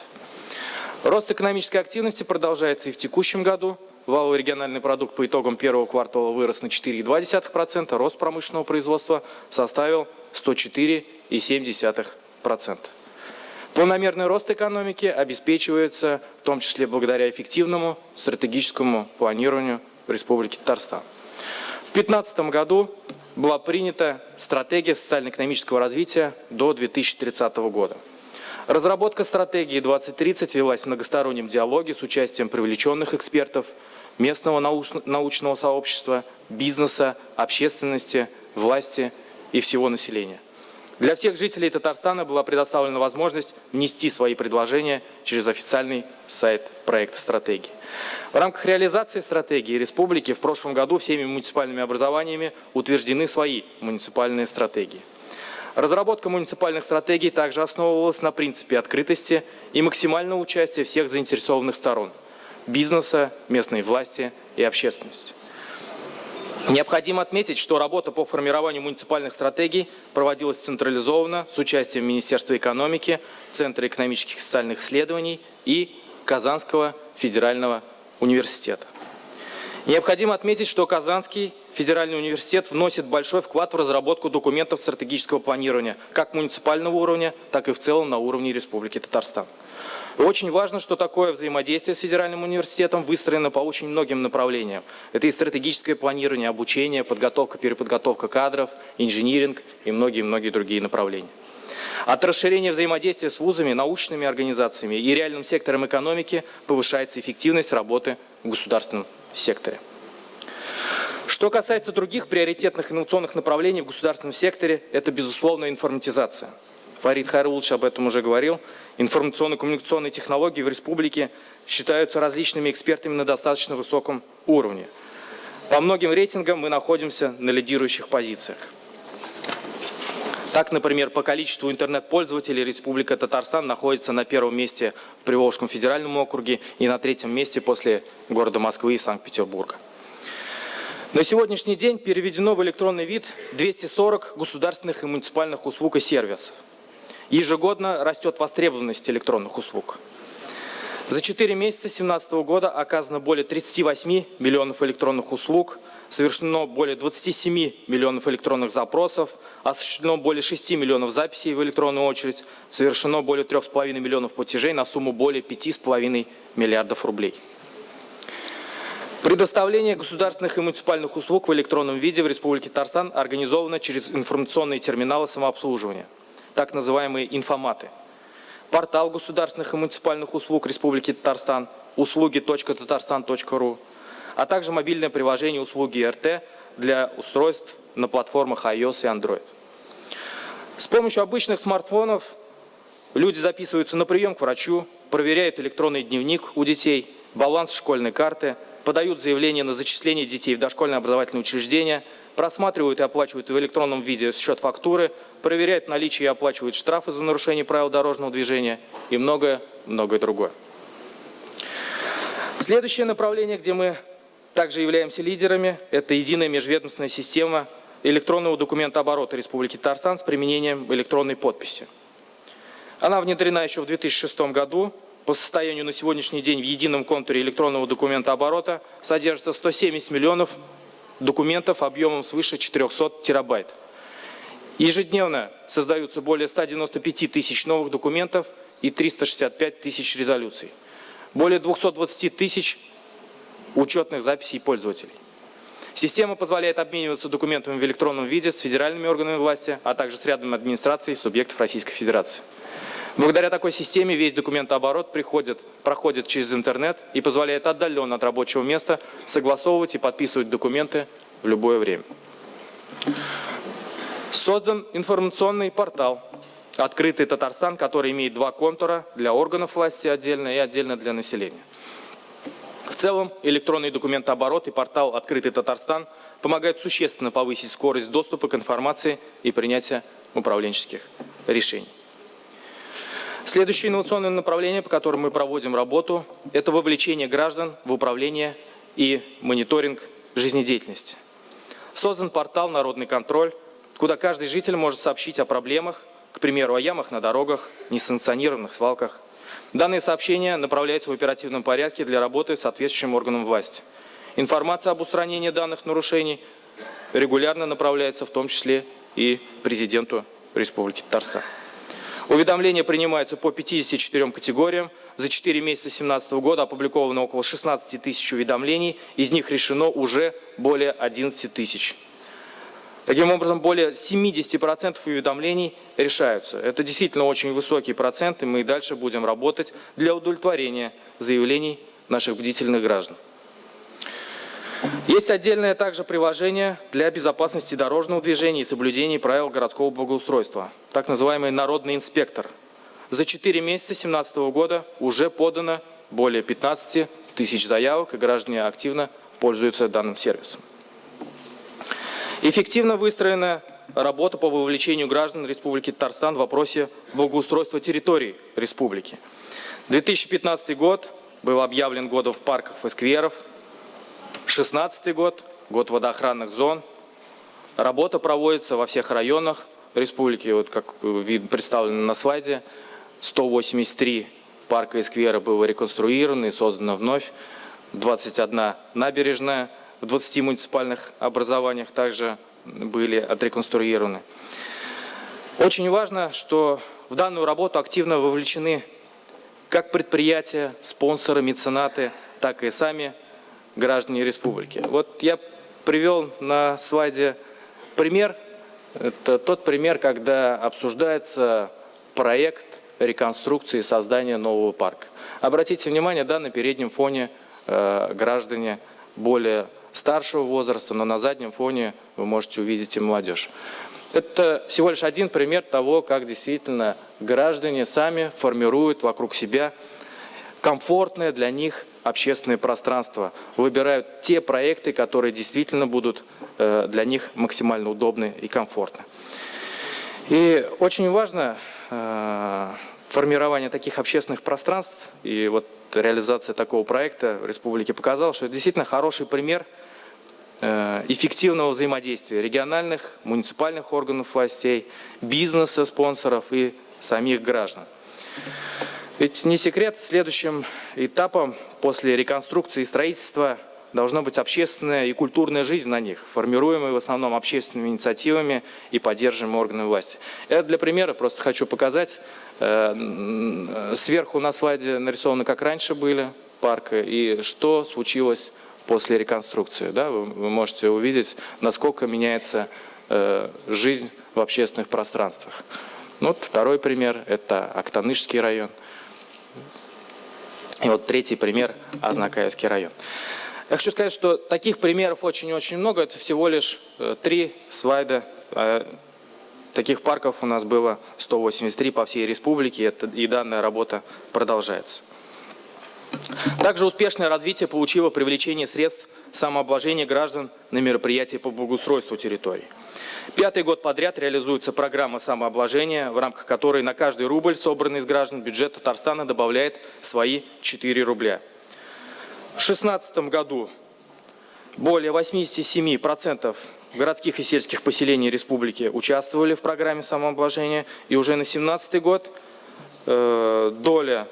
Рост экономической активности продолжается и в текущем году. Валовый региональный продукт по итогам первого квартала вырос на 4,2%, рост промышленного производства составил 104,7%. Планомерный рост экономики обеспечивается в том числе благодаря эффективному стратегическому планированию в Республике Татарстан. В 2015 году была принята стратегия социально-экономического развития до 2030 года. Разработка стратегии 2030 велась в многостороннем диалоге с участием привлеченных экспертов, местного науч- научного сообщества, бизнеса, общественности, власти и всего населения. Для всех жителей Татарстана была предоставлена возможность внести свои предложения через официальный сайт проекта стратегии. В рамках реализации стратегии республики в прошлом году всеми муниципальными образованиями утверждены свои муниципальные стратегии. Разработка муниципальных стратегий также основывалась на принципе открытости и максимального участия всех заинтересованных сторон – бизнеса, местной власти и общественности. Необходимо отметить, что работа по формированию муниципальных стратегий проводилась централизованно с участием Министерства экономики, Центра экономических и социальных исследований и Казанского федерального университета. Необходимо отметить, что Казанский федеральный университет вносит большой вклад в разработку документов стратегического планирования как муниципального уровня, так и в целом на уровне Республики Татарстан. Очень важно, что такое взаимодействие с федеральным университетом выстроено по очень многим направлениям. Это и стратегическое планирование, обучение, подготовка, переподготовка кадров, инжиниринг и многие-многие другие направления. От расширения взаимодействия с вузами, научными организациями и реальным сектором экономики повышается эффективность работы в государственном секторе. Что касается других приоритетных инновационных направлений в государственном секторе, это, безусловно, информатизация. Фарид Хайрулович об этом уже говорил. Информационно-коммуникационные технологии в республике считаются различными экспертами на достаточно высоком уровне. По многим рейтингам мы находимся на лидирующих позициях. Так, например, по количеству интернет-пользователей Республика Татарстан находится на первом месте в Приволжском федеральном округе и на третьем месте после города Москвы и Санкт-Петербурга. На сегодняшний день переведено в электронный вид 240 государственных и муниципальных услуг и сервисов. Ежегодно растет востребованность электронных услуг. За 4 месяца 2017 года оказано более 38 миллионов электронных услуг, совершено более 27 миллионов электронных запросов, осуществлено более 6 миллионов записей в электронную очередь, совершено более 3,5 миллионов платежей на сумму более 5,5 миллиардов рублей. Предоставление государственных и муниципальных услуг в электронном виде в Республике Татарстан организовано через информационные терминалы самообслуживания, так называемые информаты. Портал государственных и муниципальных услуг Республики Татарстан, услуги.татарстан.ру, а также мобильное приложение услуги РТ для устройств на платформах iOS и Android. С помощью обычных смартфонов люди записываются на прием к врачу, проверяют электронный дневник у детей, баланс школьной карты – подают заявление на зачисление детей в дошкольное образовательное учреждение, просматривают и оплачивают в электронном виде счет фактуры, проверяют наличие и оплачивают штрафы за нарушение правил дорожного движения и многое-многое другое. Следующее направление, где мы также являемся лидерами, это единая межведомственная система электронного документа оборота Республики Татарстан с применением электронной подписи. Она внедрена еще в 2006 году по состоянию на сегодняшний день в едином контуре электронного документа оборота содержится 170 миллионов документов объемом свыше 400 терабайт. Ежедневно создаются более 195 тысяч новых документов и 365 тысяч резолюций. Более 220 тысяч учетных записей пользователей. Система позволяет обмениваться документами в электронном виде с федеральными органами власти, а также с рядом администраций субъектов Российской Федерации. Благодаря такой системе весь документооборот приходит, проходит через интернет и позволяет отдаленно от рабочего места согласовывать и подписывать документы в любое время. Создан информационный портал «Открытый Татарстан», который имеет два контура для органов власти отдельно и отдельно для населения. В целом, электронный документооборот и портал «Открытый Татарстан» помогают существенно повысить скорость доступа к информации и принятия управленческих решений. Следующее инновационное направление, по которому мы проводим работу, это вовлечение граждан в управление и мониторинг жизнедеятельности. Создан портал «Народный контроль», куда каждый житель может сообщить о проблемах, к примеру, о ямах на дорогах, несанкционированных свалках. Данные сообщения направляются в оперативном порядке для работы с соответствующим органом власти. Информация об устранении данных нарушений регулярно направляется в том числе и президенту Республики Татарстан. Уведомления принимаются по 54 категориям. За 4 месяца 2017 года опубликовано около 16 тысяч уведомлений, из них решено уже более 11 тысяч. Таким образом, более 70% уведомлений решаются. Это действительно очень высокий процент, и мы и дальше будем работать для удовлетворения заявлений наших бдительных граждан. Есть отдельное также приложение для безопасности дорожного движения и соблюдения правил городского благоустройства, так называемый «Народный инспектор». За 4 месяца 2017 года уже подано более 15 тысяч заявок, и граждане активно пользуются данным сервисом. Эффективно выстроена работа по вовлечению граждан Республики Татарстан в вопросе благоустройства территории республики. 2015 год был объявлен годом парков и скверов – 2016 год, год водоохранных зон. Работа проводится во всех районах республики, вот как вид представлено на слайде. 183 парка и сквера было реконструировано и создано вновь. 21 набережная в 20 муниципальных образованиях также были отреконструированы. Очень важно, что в данную работу активно вовлечены как предприятия, спонсоры, меценаты, так и сами граждане республики. Вот я привел на слайде пример. Это тот пример, когда обсуждается проект реконструкции и создания нового парка. Обратите внимание, да, на переднем фоне э, граждане более старшего возраста, но на заднем фоне вы можете увидеть и молодежь. Это всего лишь один пример того, как действительно граждане сами формируют вокруг себя комфортное для них общественное пространство, выбирают те проекты, которые действительно будут э, для них максимально удобны и комфортны. И очень важно э, формирование таких общественных пространств и вот реализация такого проекта в республике показала, что это действительно хороший пример э, эффективного взаимодействия региональных, муниципальных органов властей, бизнеса, спонсоров и самих граждан. Ведь не секрет, следующим этапом после реконструкции и строительства должна быть общественная и культурная жизнь на них, формируемая в основном общественными инициативами и поддерживаемыми органами власти. Это для примера просто хочу показать. Э, сверху на слайде нарисовано, как раньше были парки и что случилось после реконструкции. Да, вы, вы можете увидеть, насколько меняется э, жизнь в общественных пространствах. Ну, вот второй пример – это Актанышский район. И вот третий пример – Азнакаевский район. Я хочу сказать, что таких примеров очень-очень много. Это всего лишь э, три слайда. Э, таких парков у нас было 183 по всей республике, и данная работа продолжается. Также успешное развитие получило привлечение средств самообложения граждан на мероприятия по благоустройству территории. Пятый год подряд реализуется программа самообложения, в рамках которой на каждый рубль, собранный из граждан, бюджет Татарстана добавляет свои 4 рубля. В 2016 году более 87% городских и сельских поселений республики участвовали в программе самообложения, и уже на 2017 год э, доля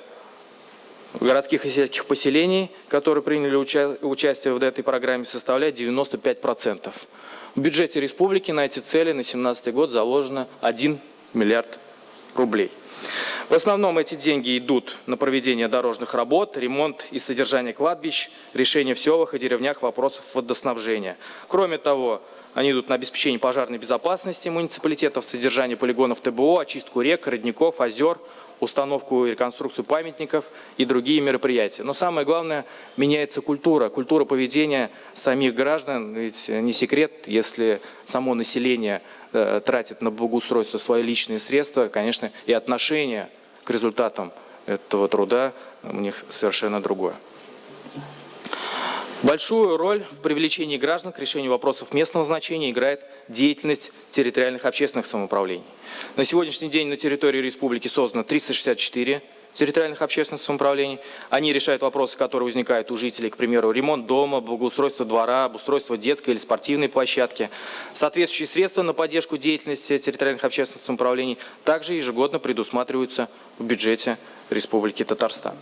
городских и сельских поселений, которые приняли уча участие в этой программе, составляет 95%. В бюджете республики на эти цели на 2017 год заложено 1 миллиард рублей. В основном эти деньги идут на проведение дорожных работ, ремонт и содержание кладбищ, решение в селах и деревнях вопросов водоснабжения. Кроме того, они идут на обеспечение пожарной безопасности муниципалитетов, содержание полигонов ТБО, очистку рек, родников, озер, установку и реконструкцию памятников и другие мероприятия. Но самое главное, меняется культура, культура поведения самих граждан. Ведь не секрет, если само население э, тратит на благоустройство свои личные средства, конечно, и отношение к результатам этого труда у них совершенно другое. Большую роль в привлечении граждан к решению вопросов местного значения играет деятельность территориальных общественных самоуправлений. На сегодняшний день на территории республики создано 364 территориальных общественных самоуправлений. Они решают вопросы, которые возникают у жителей, к примеру, ремонт дома, благоустройство двора, обустройство детской или спортивной площадки. Соответствующие средства на поддержку деятельности территориальных общественных самоуправлений также ежегодно предусматриваются в бюджете Республики Татарстан.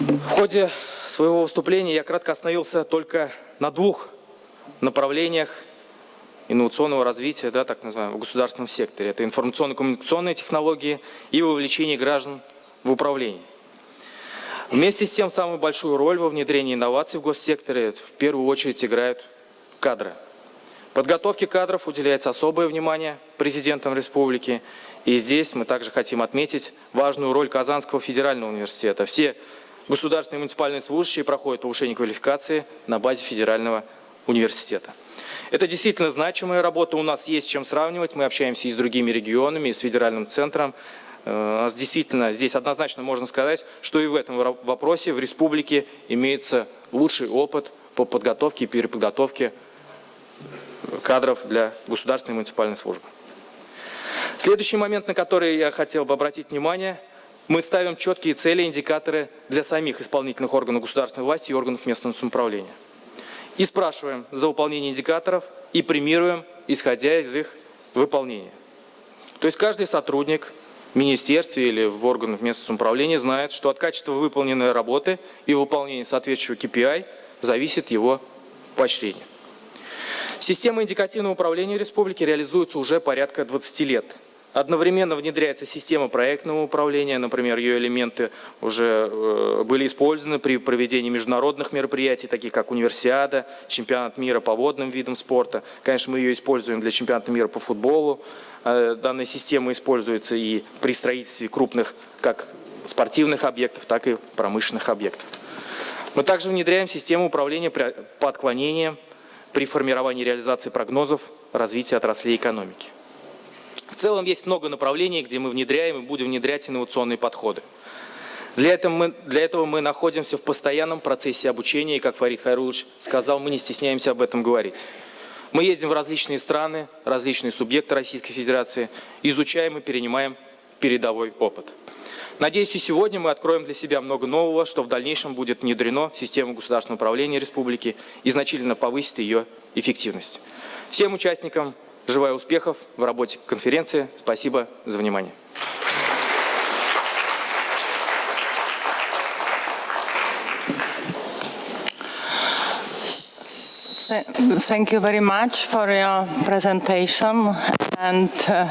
В ходе своего выступления я кратко остановился только на двух направлениях инновационного развития, да, так называемого, в государственном секторе. Это информационно-коммуникационные технологии и вовлечение граждан в управление. Вместе с тем, самую большую роль во внедрении инноваций в госсекторе в первую очередь играют кадры. Подготовке кадров уделяется особое внимание президентом республики. И здесь мы также хотим отметить важную роль Казанского федерального университета. Все Государственные муниципальные служащие проходят повышение квалификации на базе федерального университета. Это действительно значимая работа, у нас есть чем сравнивать, мы общаемся и с другими регионами, и с федеральным центром. Э, у нас действительно здесь однозначно можно сказать, что и в этом вопросе в республике имеется лучший опыт по подготовке и переподготовке кадров для государственной муниципальной службы. Следующий момент, на который я хотел бы обратить внимание – мы ставим четкие цели и индикаторы для самих исполнительных органов государственной власти и органов местного самоуправления. И спрашиваем за выполнение индикаторов и премируем, исходя из их выполнения. То есть каждый сотрудник в министерстве или в органах местного самоуправления знает, что от качества выполненной работы и выполнения соответствующего KPI зависит его поощрение. Система индикативного управления республики реализуется уже порядка 20 лет. Одновременно внедряется система проектного управления, например, ее элементы уже э, были использованы при проведении международных мероприятий, таких как универсиада, чемпионат мира по водным видам спорта. Конечно, мы ее используем для чемпионата мира по футболу. Э, Данная система используется и при строительстве крупных как спортивных объектов, так и промышленных объектов. Мы также внедряем систему управления по отклонениям при формировании реализации прогнозов развития отраслей экономики. В целом есть много направлений, где мы внедряем и будем внедрять инновационные подходы. Для этого, мы, для этого мы находимся в постоянном процессе обучения, и, как Фарид Хайрулович сказал, мы не стесняемся об этом говорить. Мы ездим в различные страны, различные субъекты Российской Федерации, изучаем и перенимаем передовой опыт. Надеюсь, и сегодня мы откроем для себя много нового, что в дальнейшем будет внедрено в систему государственного управления республики и значительно повысит ее эффективность. Всем участникам желаю успехов в работе конференции. Спасибо за внимание. Th- Thank you very much for your presentation and uh,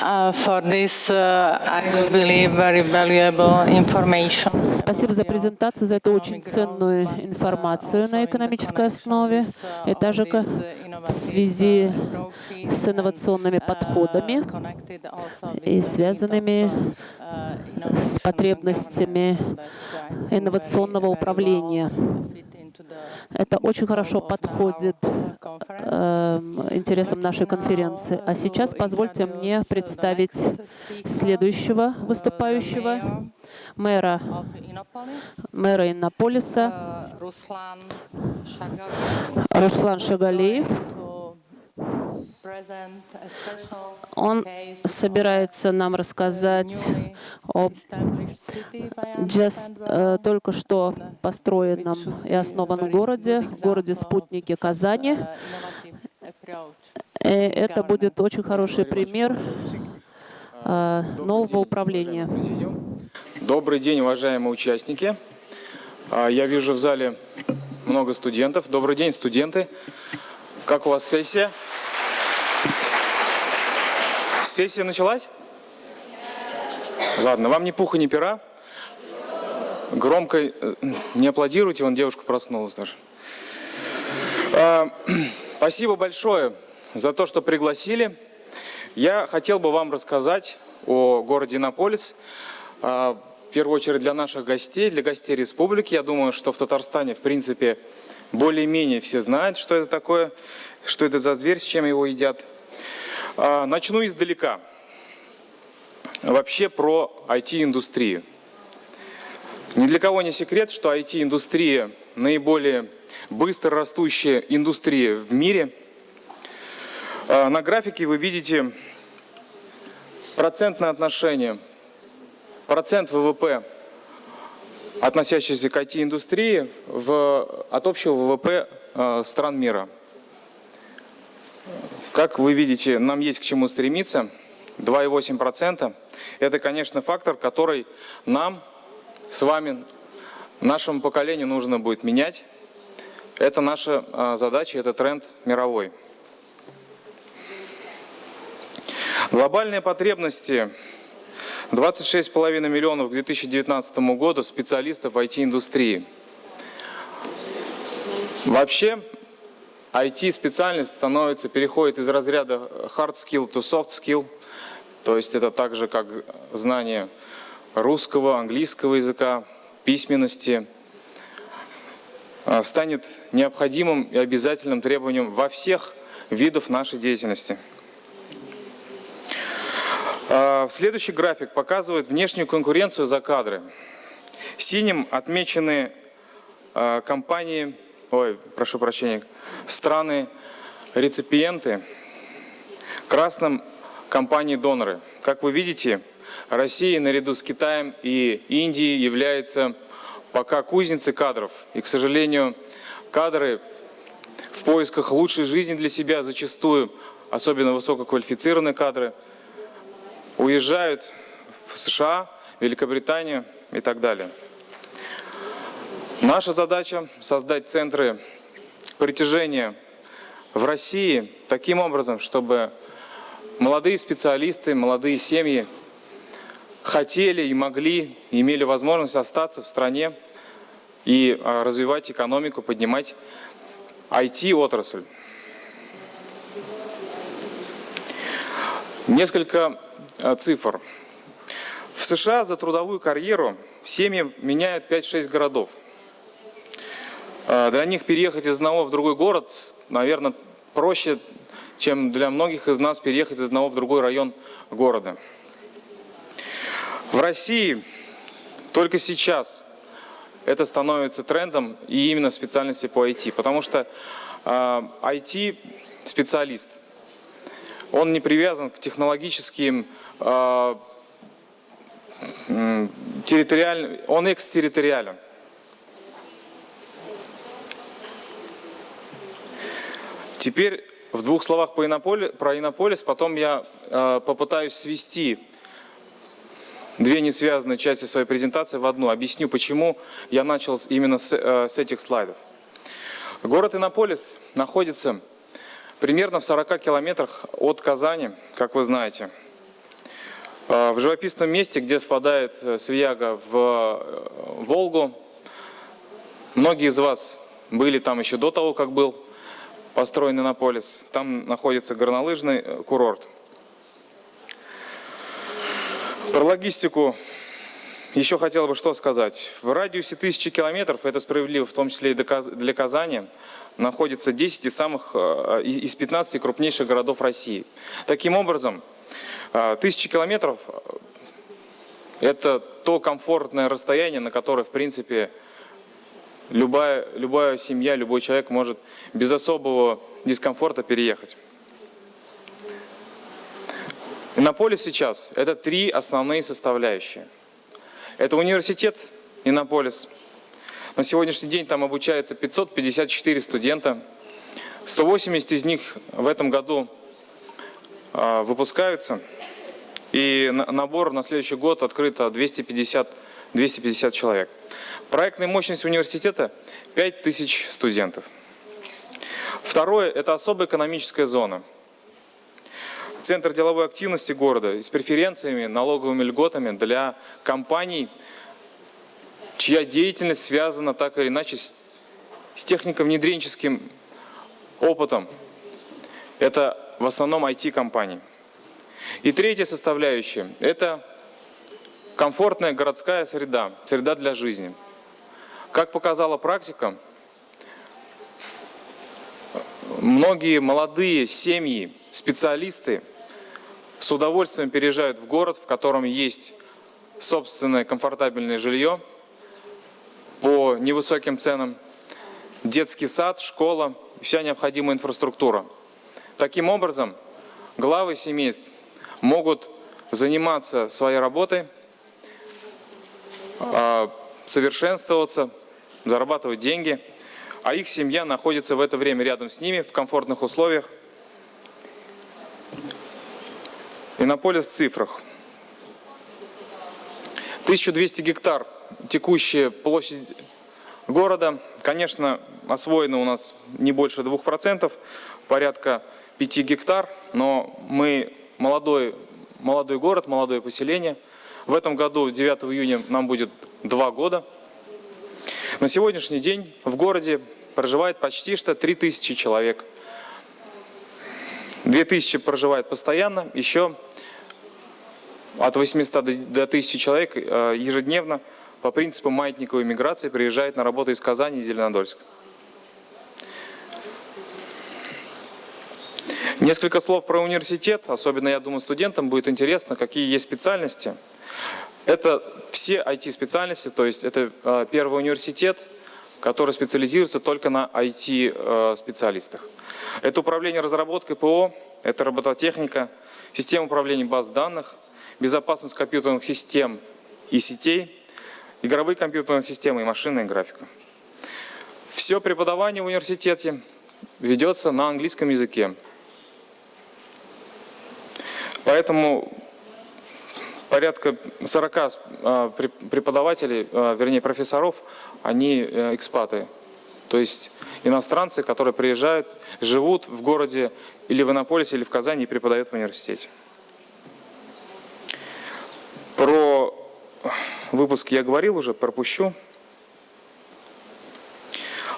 uh, for this, uh, I do believe, very valuable information. Спасибо за презентацию, за эту очень ценную информацию на экономической основе, и также ка- в связи с инновационными подходами и связанными с потребностями инновационного управления. Это очень хорошо подходит эм, интересам нашей конференции. А сейчас позвольте мне представить следующего выступающего, мэра, мэра Иннополиса Ruslan Руслан Шагалеев. Он собирается нам рассказать об just, э, только что построенном и основанном городе, городе-спутнике Казани. И это будет очень хороший пример э, нового управления. Добрый день, уважаемые участники. А, Я вижу в зале много студентов. Добрый день, студенты. Как у вас сессия? Сессия началась? Ладно, вам ни пуха, ни пера. Громко э, не аплодируйте, вон девушка проснулась даже. А, Спасибо большое за то, что пригласили. Я хотел бы вам рассказать о городе Иннополис. А, В первую очередь для наших гостей, для гостей республики. Я думаю, что в Татарстане, в принципе, более-менее все знают, что это такое, что это за зверь, с чем его едят. А, Начну издалека. Вообще про IT-индустрию. Ни для кого не секрет, что IT-индустрия наиболее быстро растущая индустрия в мире. А, На графике вы видите процентное отношение, процент ВВП, относящийся к IT-индустрии от общего ВВП э, стран мира. Как вы видите, нам есть к чему стремиться. 2,8% – это, конечно, фактор, который нам с вами, нашему поколению нужно будет менять. Это наша э, задача, это тренд мировой. Глобальные потребности 26,5 миллионов к 2019 году специалистов в IT-индустрии. Вообще, IT-специальность становится, переходит из разряда hard skill to soft skill, то есть это так же, как знание русского, английского языка, письменности, а, станет необходимым и обязательным требованием во всех видах нашей деятельности. А, Следующий график показывает внешнюю конкуренцию за кадры. Синим отмечены а, компании, ой, прошу прощения, страны реципиенты, красным компании-доноры. Как вы видите, Россия наряду с Китаем и Индией является пока кузницей кадров. И, к сожалению, кадры в поисках лучшей жизни для себя зачастую, особенно высококвалифицированные кадры, уезжают в США, Великобританию и так далее. Наша задача – создать центры притяжения в России таким образом, чтобы молодые специалисты, молодые семьи хотели и могли, имели возможность остаться в стране и а, развивать экономику, поднимать IT-отрасль. Несколько цифр. В США за трудовую карьеру семьи меняют 5-6 городов. А, Для них переехать из одного в другой город, наверное, проще, чем для многих из нас переехать из одного в другой район города. В России только сейчас это становится трендом и именно в специальности по IT, потому что IT-специалист, он не привязан к технологическим, м, территориальным, он экстерриториален. Теперь в двух словах про Иннополис, потом я э, попытаюсь свести две несвязанные части своей презентации в одну. Объясню, почему я начал именно с, э, с этих слайдов. Город Иннополис находится примерно в 40 километрах от Казани, как вы знаете. Э, В живописном месте, где впадает э, Свияга в э, Волгу. Многие из вас были там еще до того, как был построен Иннополис. Там находится горнолыжный э, курорт. Про логистику еще хотел бы что сказать. В радиусе тысячи километров, это справедливо в том числе и для Каз- для Казани, находится 10 из самых, из 15 крупнейших городов России. Таким образом, тысячи километров – это то комфортное расстояние, на которое, в принципе, любая, любая семья, любой человек может без особого дискомфорта переехать. Иннополис сейчас – это три основные составляющие. Это университет Иннополис. На сегодняшний день там обучается 554 студента. 180 из них в этом году а, выпускаются. И на- набор на следующий год открыто 250, 250 человек. Проектная мощность университета – 5000 студентов. Второе – это особая экономическая зона. Центр деловой активности города с преференциями, налоговыми льготами для компаний, чья деятельность связана так или иначе с, с технико-внедренческим опытом. Это в основном IT-компании. И третья составляющая – это комфортная городская среда, среда для жизни. Как показала практика, многие молодые семьи, специалисты с удовольствием переезжают в город, в котором есть собственное комфортабельное жилье по невысоким ценам, детский сад, школа, вся необходимая инфраструктура. Таким образом, главы семейств могут заниматься своей работой, а, совершенствоваться, зарабатывать деньги, а их семья находится в это время рядом с ними в комфортных условиях. Иннополис в цифрах. 1200 гектар текущая площадь города. Конечно, освоено у нас не больше 2%, порядка 5 гектар, но мы молодой, молодой город, молодое поселение. В этом году, 9 июня, нам будет 2 года. На сегодняшний день в городе проживает почти что 3000 человек. 2000 проживает постоянно, еще от 800 до- до 1000 человек э, ежедневно по принципу маятниковой миграции приезжает на работу из Казани и Зеленодольска. Несколько слов про университет, особенно, я думаю, студентам будет интересно, какие есть специальности. Это все IT-специальности, то есть это э, первый университет, который специализируется только на IT-специалистах. Это управление разработкой ПО, это робототехника, система управления баз данных, безопасность компьютерных систем и сетей, игровые компьютерные системы и машинная графика. Все преподавание в университете ведется на английском языке. Поэтому порядка 40 э, преп- преподавателей, э, вернее профессоров, они э, экспаты. То есть иностранцы, которые приезжают, живут в городе или в Иннополисе, или в Казани и преподают в университете. Про выпуск я говорил уже, пропущу.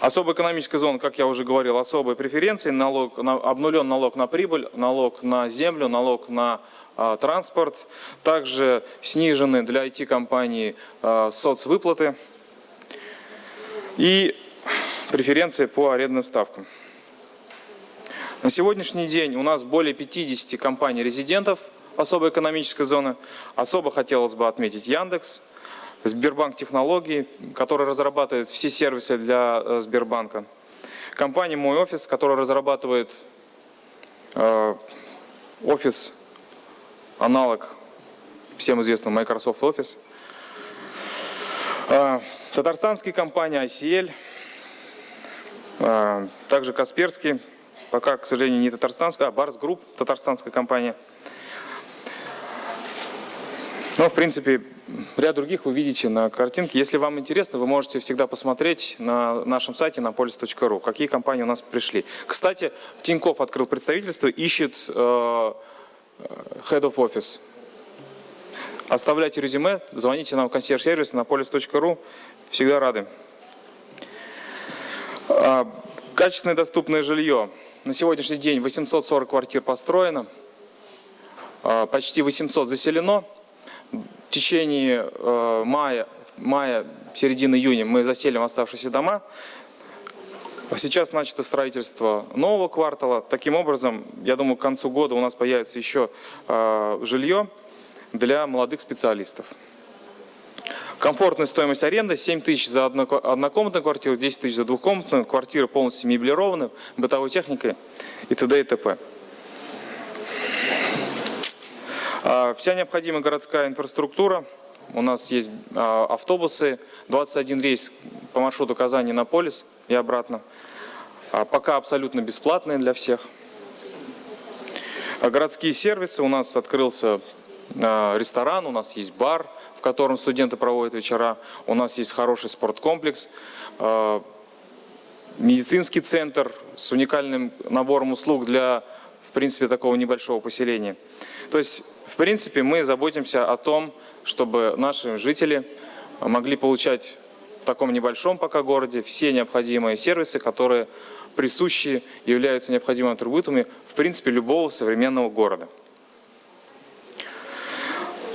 Особая экономическая зона, как я уже говорил, особые преференции, налог, на, обнулен налог на прибыль, налог на землю, налог на а, транспорт, также снижены для IT-компаний а, соцвыплаты и преференции по арендным ставкам. На сегодняшний день у нас более 50 компаний-резидентов особой экономической зоны. Особо хотелось бы отметить Яндекс, Сбербанк Технологии, который разрабатывает все сервисы для э, Сбербанка. Компания Мой Офис, которая разрабатывает э, офис, аналог всем известному Microsoft Office. Э, татарстанские компании ICL, также Касперский, пока, к сожалению, не татарстанская, а Барс Групп, татарстанская компания. Но, в принципе, ряд других вы видите на картинке. Если вам интересно, вы можете всегда посмотреть на нашем сайте на polis.ru, какие компании у нас пришли. Кстати, Тиньков открыл представительство, ищет э, Head of Office. Оставляйте резюме, звоните нам в консьерж-сервис на polis.ru, всегда рады. А, Качественное доступное жилье. На сегодняшний день 840 квартир построено, а, почти 800 заселено. Течение э, мая, мая, середины июня мы заселим оставшиеся дома. Сейчас начато строительство нового квартала. Таким образом, я думаю, к концу года у нас появится еще э, жилье для молодых специалистов. Комфортная стоимость аренды 7 тысяч за одно- однокомнатную квартиру, 10 тысяч за двухкомнатную. Квартира полностью меблирована, бытовой техникой и т.д. и т.п. А, Вся необходимая городская инфраструктура. У нас есть а, автобусы, 21 рейс по маршруту Казани-Наполис и обратно. А, Пока абсолютно бесплатные для всех. А Городские сервисы. У нас открылся а, ресторан, у нас есть бар, в котором студенты проводят вечера. У нас есть хороший спорткомплекс, а, медицинский центр с уникальным набором услуг для, в принципе, такого небольшого поселения. То есть, в принципе, мы заботимся о том, чтобы наши жители могли получать в таком небольшом пока городе все необходимые сервисы, которые присущи, являются необходимыми атрибутами, в принципе, любого современного города.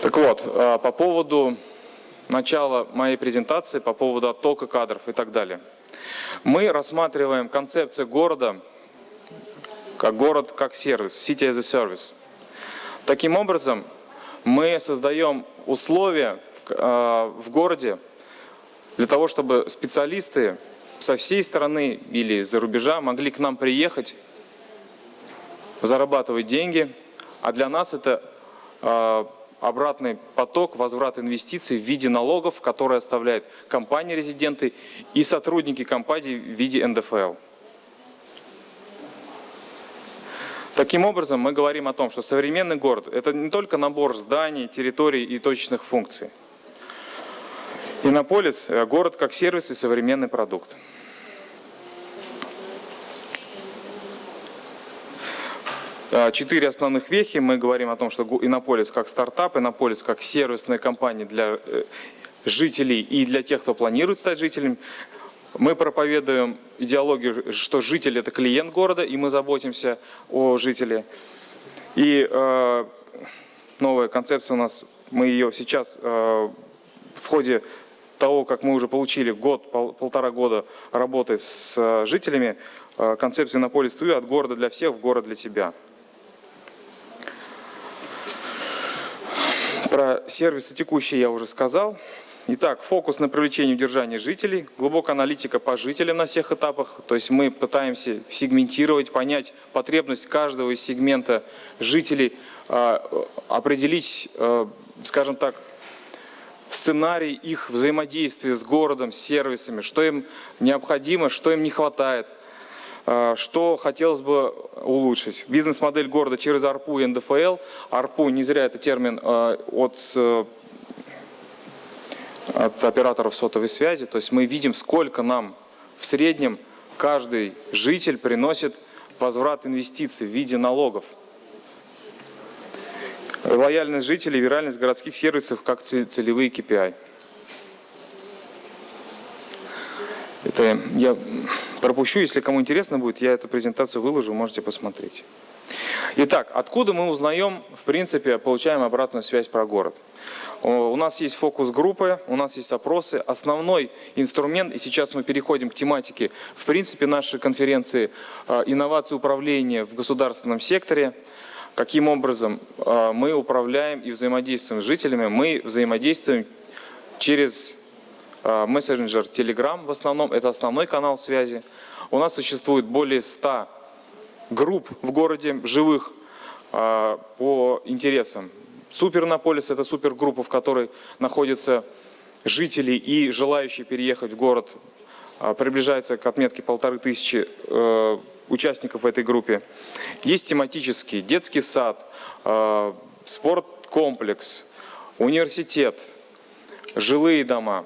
Так вот, а, по поводу начала моей презентации, по поводу оттока кадров и так далее. Мы рассматриваем концепцию города как город как сервис, city as a service. Таким образом, мы создаем условия в, э, в городе для того, чтобы специалисты со всей страны или из-за рубежа могли к нам приехать, зарабатывать деньги, а для нас это э, обратный поток, возврат инвестиций в виде налогов, которые оставляют компании-резиденты и сотрудники компаний в виде НДФЛ. Таким образом, мы говорим о том, что современный город – это не только набор зданий, территорий и точечных функций. Иннополис – город как сервис и современный продукт. А, Четыре основных вехи. Мы говорим о том, что Иннополис как стартап, Иннополис как сервисная компания для э, жителей и для тех, кто планирует стать жителем. Мы проповедуем идеологию, что житель – это клиент города, и мы заботимся о жителе. И э, новая концепция у нас, мы ее сейчас э, в ходе того, как мы уже получили год, пол- полтора года работы с э, жителями, э, концепция Иннополис Туи от города для всех в город для тебя. Про сервисы текущие я уже сказал. Итак, фокус на привлечении и удержании жителей, глубокая аналитика по жителям на всех этапах. То есть мы пытаемся сегментировать, понять потребность каждого из сегмента жителей, а, определить, э, скажем так, сценарий их взаимодействия с городом, с сервисами, что им необходимо, что им не хватает, э, что хотелось бы улучшить. Бизнес-модель города через АРПУ и НДФЛ. АРПУ, не зря это термин от э, от операторов сотовой связи. То есть мы видим, сколько нам в среднем каждый житель приносит возврат инвестиций в виде налогов. Лояльность жителей, виральность городских сервисов как це- целевые KPI. Это я пропущу, если кому интересно будет, я эту презентацию выложу, можете посмотреть. Итак, откуда мы узнаем, в принципе, получаем обратную связь про город? У нас есть фокус-группы, у нас есть опросы. Основной инструмент, и сейчас мы переходим к тематике, в принципе, нашей конференции э, «Инновации управления в государственном секторе». Каким образом э, мы управляем и взаимодействуем с жителями? Мы взаимодействуем через э, мессенджер Telegram в основном, это основной канал связи. У нас существует более 100 групп в городе живых по интересам. Супернополис – это супергруппа, в которой находятся жители и желающие переехать в город. Э, Приближается к отметке полторы тысячи э, участников в этой группе. Есть тематические, детский сад, э, спорткомплекс, университет, жилые дома.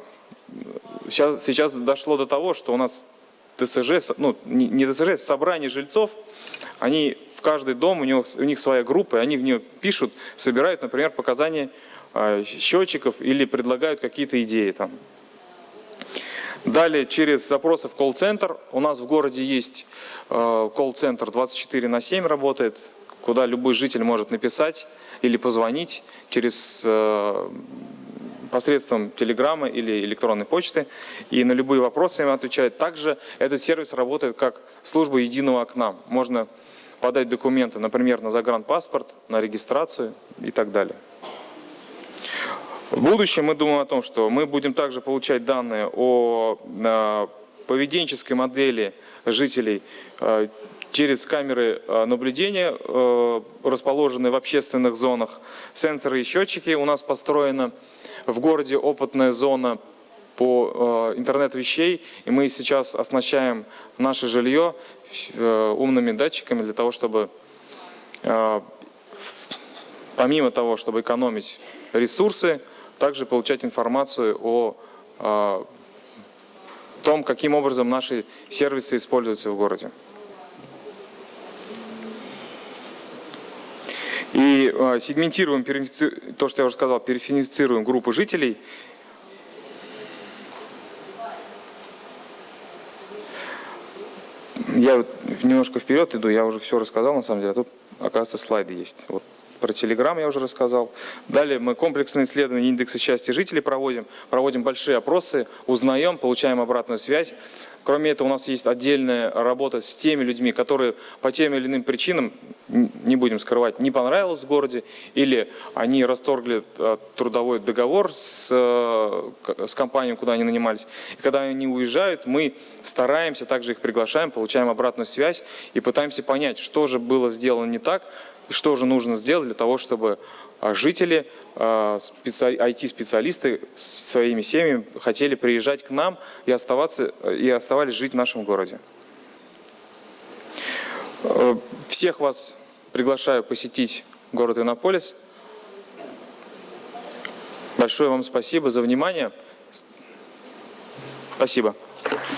Сейчас, сейчас дошло до того, что у нас ТСЖ, ну не ТСЖ, собрание жильцов, они каждый дом, у, него, у них своя группа, и они в нее пишут, собирают, например, показания э, счетчиков или предлагают какие-то идеи там. Далее, через запросы в колл-центр. У нас в городе есть э, колл-центр 24 на 7 работает, куда любой житель может написать или позвонить через э, посредством телеграммы или электронной почты. И на любые вопросы им отвечает. Также этот сервис работает как служба единого окна. Можно подать документы, например, на загранпаспорт, на регистрацию и так далее. В будущем мы думаем о том, что мы будем также получать данные о э, поведенческой модели жителей э, через камеры э, наблюдения, расположенные в общественных зонах, сенсоры и счетчики. У нас построена в городе опытная зона по э, интернет вещей, и мы сейчас оснащаем наше жилье умными датчиками для того, чтобы э, помимо того, чтобы экономить ресурсы, также получать информацию о, э, том, каким образом наши сервисы используются в городе. И э, сегментируем, то, что я уже сказал, перифицируем группы жителей. Я вот немножко вперед иду, я уже все рассказал на самом деле, а тут, оказывается, слайды есть. Вот про Телеграм я уже рассказал. Далее мы комплексные исследования индекса счастья жителей проводим, проводим большие опросы, узнаем, получаем обратную связь. Кроме этого, у нас есть отдельная работа с теми людьми, которые по тем или иным причинам, не будем скрывать, не понравилось в городе, или они расторгли э, трудовой договор с, э, с компанией, куда они нанимались. И когда они уезжают, мы стараемся, также их приглашаем, получаем обратную связь и пытаемся понять, что же было сделано не так, и что же нужно сделать для того, чтобы жители, а, специ- IT-специалисты с своими семьями хотели приезжать к нам и, оставаться, и оставались жить в нашем городе. Э, Всех вас приглашаю посетить город Иннополис. Большое вам спасибо за внимание. Спасибо. Thank you,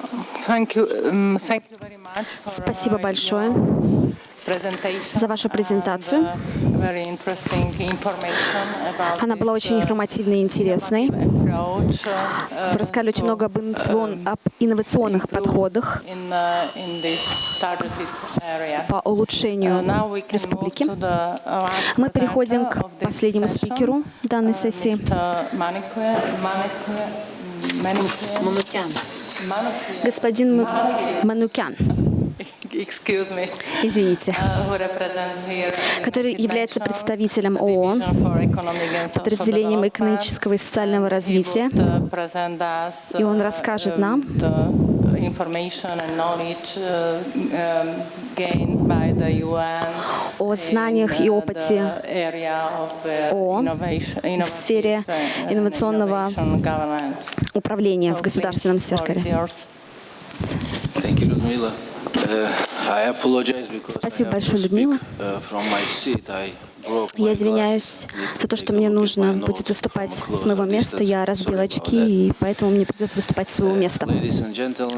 um, thank you very much for, Спасибо uh, большое за вашу презентацию. Она была очень uh, информативной и интересной. uh, Вы рассказали очень много об, об инновационных подходах по улучшению республики. Мы переходим к последнему спикеру данной сессии. Manikwe- Господин Манукян, извините, uh, который является представителем ООН, подразделением экономического и социального развития. uh, И он uh, расскажет um, нам uh, um, о знаниях и uh, опыте uh, ООН в сфере инновационного управления в государственном секторе. Uh, Спасибо большое, Людмила. Я извиняюсь за то, что мне нужно будет выступать с моего места. Я разбил очки, и поэтому мне придется выступать с своего места.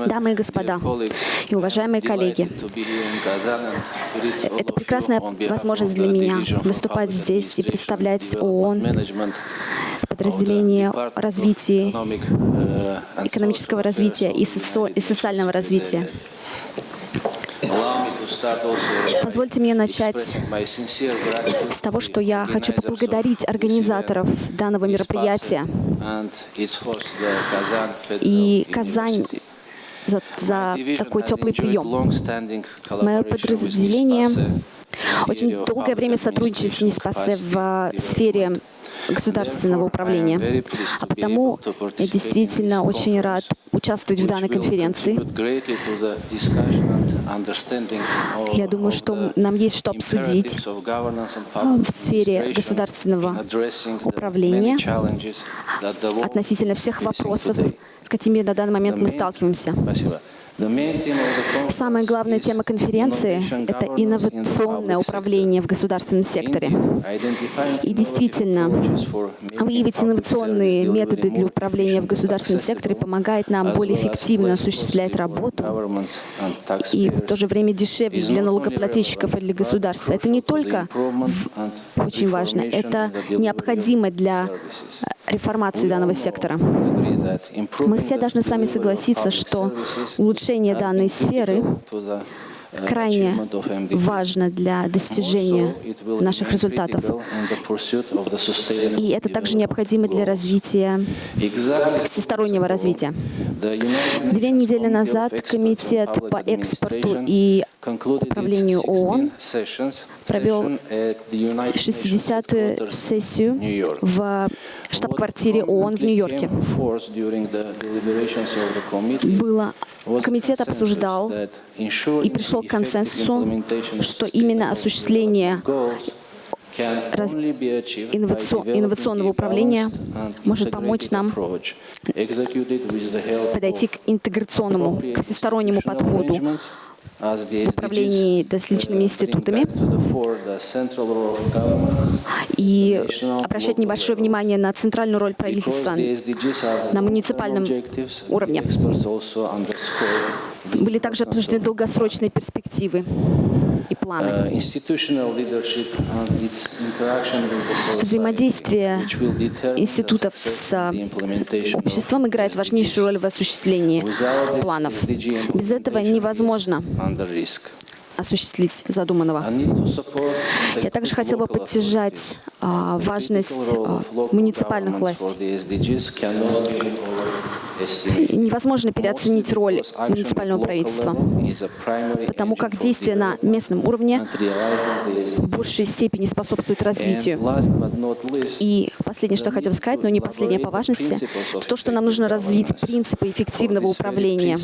Дамы и господа, и уважаемые коллеги, это прекрасная возможность для меня выступать здесь и представлять ООН, подразделение развития, экономического развития и, и социального развития. Позвольте мне начать с того, что я хочу поблагодарить организаторов данного мероприятия и Казань за, за такой теплый прием. Мое подразделение очень долгое время сотрудничает с НИСПАСе в сфере государственного управления. А потому я действительно очень рад участвовать в данной конференции. Я думаю, что нам есть что обсудить в сфере государственного управления относительно всех вопросов, с какими на данный момент мы сталкиваемся. Самая главная тема конференции — это инновационное управление в государственном секторе. И действительно, выявить инновационные методы для управления в государственном секторе помогает нам более эффективно осуществлять работу и в то же время дешевле для налогоплательщиков и для государства. Это не только очень важно, это необходимо для реформации данного сектора. Мы все должны с вами согласиться, что улучшение данной сферы крайне важно для достижения наших результатов. И это также необходимо для развития, всестороннего развития. Две недели назад Комитет по экспорту и управлению ООН провел 60-ю сессию в штаб-квартире ООН в Нью-Йорке. Было, комитет обсуждал и пришел к консенсусу, что именно осуществление раз- инновацион- инновационного управления может помочь нам подойти к интеграционному, к всестороннему подходу в управлении различными институтами и обращать небольшое внимание на центральную роль правительства на муниципальном уровне. Были также обсуждены долгосрочные перспективы и планы. Взаимодействие институтов с обществом играет важнейшую роль в осуществлении планов. Без этого невозможно осуществить задуманного. Я также хотела бы поддержать а, важность а, муниципальных властей. Невозможно переоценить роль муниципального правительства, потому как действия на местном уровне в большей степени способствуют развитию. И последнее, что я хотела бы сказать, но не последнее по важности, то, что нам нужно развить принципы эффективного управления,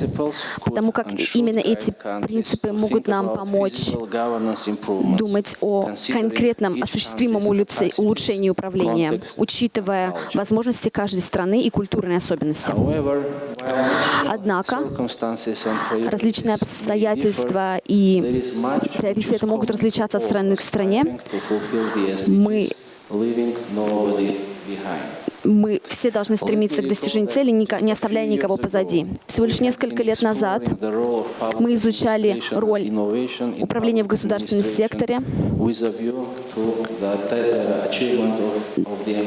потому как именно эти принципы могут нам помочь думать о конкретном осуществимом улучшении управления, учитывая возможности каждой страны и культурные особенности. Однако различные обстоятельства и приоритеты могут различаться от страны к стране. Мы мы все должны стремиться к достижению цели, не оставляя никого позади. Всего лишь несколько лет назад мы изучали роль управления в государственном секторе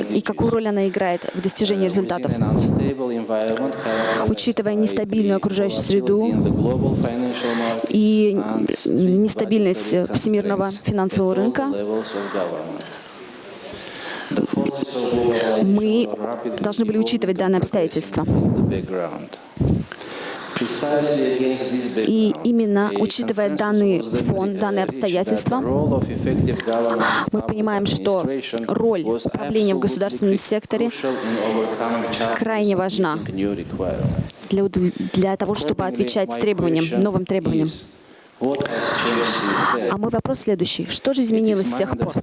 и какую роль она играет в достижении результатов. Учитывая нестабильную окружающую среду и нестабильность всемирного финансового рынка, мы должны были учитывать данное обстоятельство. И именно учитывая данный фон, данные обстоятельства, мы понимаем, что роль управления в государственном секторе крайне важна для, для того, чтобы отвечать требованиям, новым требованиям. А мой вопрос следующий. Что же изменилось с тех пор?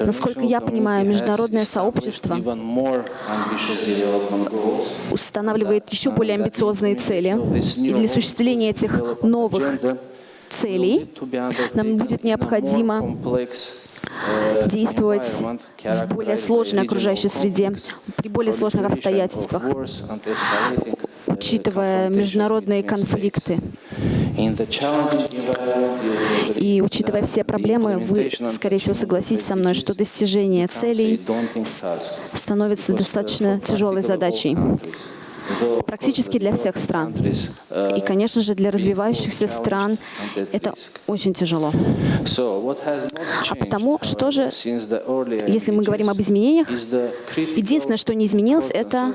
Насколько я понимаю, международное сообщество Устанавливает еще более амбициозные цели. И для осуществления этих новых целей нам будет необходимо действовать в более сложной окружающей среде, при более сложных обстоятельствах, учитывая международные конфликты. И учитывая все проблемы, вы, скорее всего, согласитесь со мной, что достижение целей становится достаточно тяжелой задачей практически для всех стран. И, конечно же, для развивающихся стран это очень тяжело. А потому, что же, Если мы говорим об изменениях, единственное, что не изменилось, это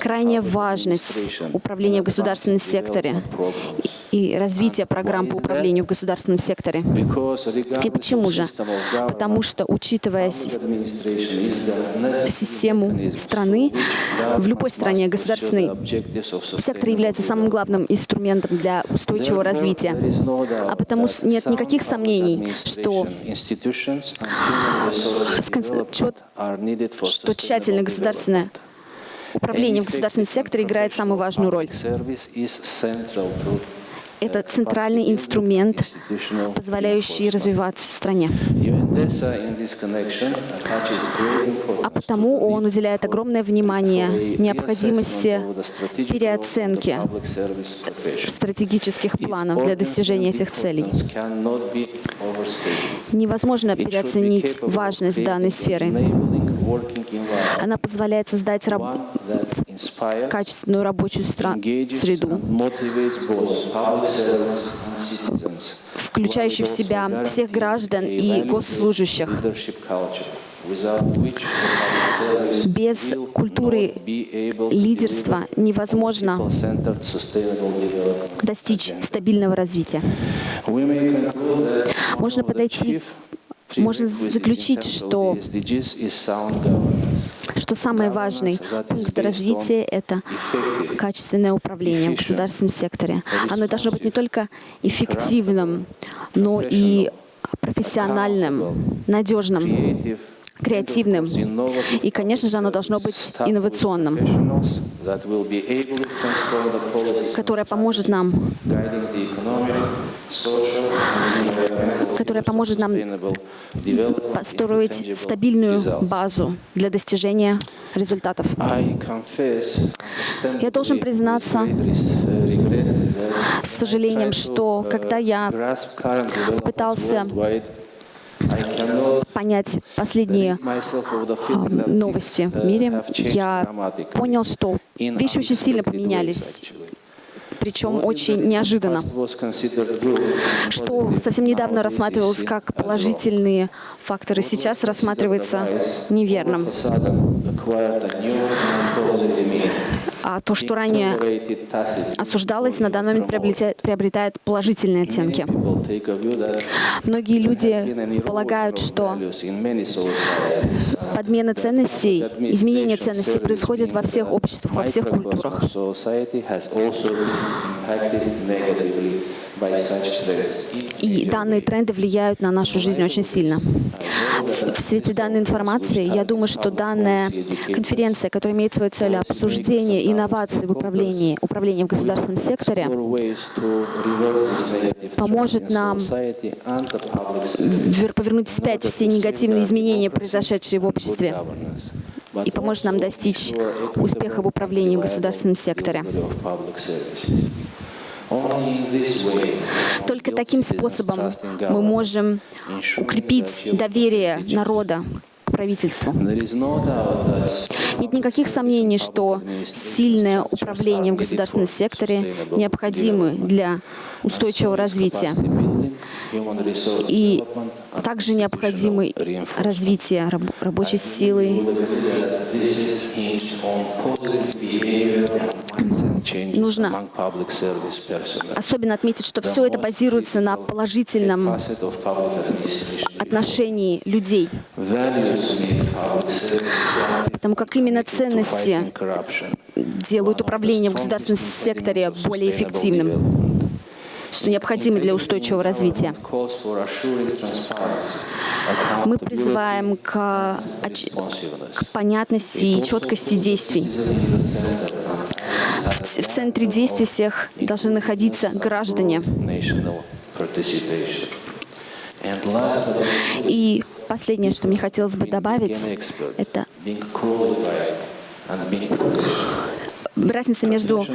крайняя важность управления в государственном секторе и развития программ по управлению в государственном секторе. И почему же? Потому что, учитывая си- систему страны, в любой стране государственный сектор является самым главным инструментом для устойчивого развития. А потому нет никаких сомнений, что что тщательное государственное управление в государственном секторе играет самую важную роль. Это центральный инструмент, позволяющий развиваться стране. А потому он уделяет огромное внимание необходимости переоценки стратегических планов для достижения этих целей. Невозможно переоценить важность данной сферы. Она позволяет создать раб- качественную рабочую среду, включающую в себя всех граждан и госслужащих. Без культуры лидерства невозможно достичь стабильного развития. Можно подойти, можно заключить, что, что самый важный пункт развития — это качественное управление в государственном секторе. Оно должно быть не только эффективным, но и профессиональным, надежным, креативным. И, конечно же, оно должно быть инновационным, которое поможет нам которое поможет нам построить стабильную базу для достижения результатов. Я должен признаться С сожалением, что когда я пытался понять последние а, новости в мире, я понял, что вещи очень сильно поменялись, причем очень неожиданно, что совсем недавно рассматривалось как положительные факторы, сейчас рассматривается неверным. А то, что ранее осуждалось, на данный момент приобретает, приобретает положительные оттенки. Многие люди полагают, что подмена ценностей, изменение ценностей происходит во всех обществах, во всех культурах. И данные тренды влияют на нашу жизнь очень сильно. В, свете данной информации, я думаю, что данная конференция, которая имеет свою цель обсуждение инноваций в управлении, управлении в государственном секторе, поможет нам вер- повернуть вспять все негативные изменения, произошедшие в обществе, и поможет нам достичь успеха в управлении в государственном секторе. Только таким способом мы можем укрепить доверие народа к правительству. Нет никаких сомнений, что сильное управление в государственном секторе необходимо для устойчивого развития. И также необходимо развитие раб- рабочей силы, Нужно Особенно отметить, что все это базируется на положительном отношении людей, потому как именно ценности делают управление в государственном секторе более эффективным. что необходимы для устойчивого развития. Мы призываем к, к понятности и четкости действий. В центре действий всех должны находиться граждане. И последнее, что мне хотелось бы добавить, это разница между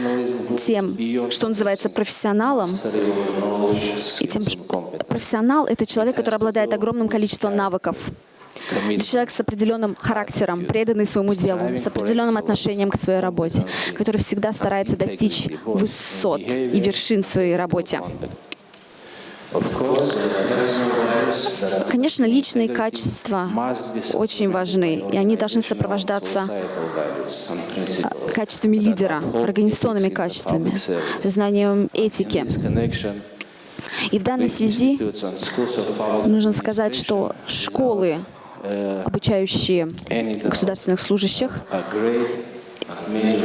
тем, что называется профессионалом, и тем, что профессионал — это человек, который обладает огромным количеством навыков. Это человек с определенным характером, преданный своему делу, с определенным отношением к своей работе, который всегда старается достичь высот и вершин в своей работе. Конечно, личные качества очень важны, и они должны сопровождаться principles. качествами лидера, организационными качествами, знанием этики. И в данной связи нужно сказать, что школы, обучающие государственных служащих,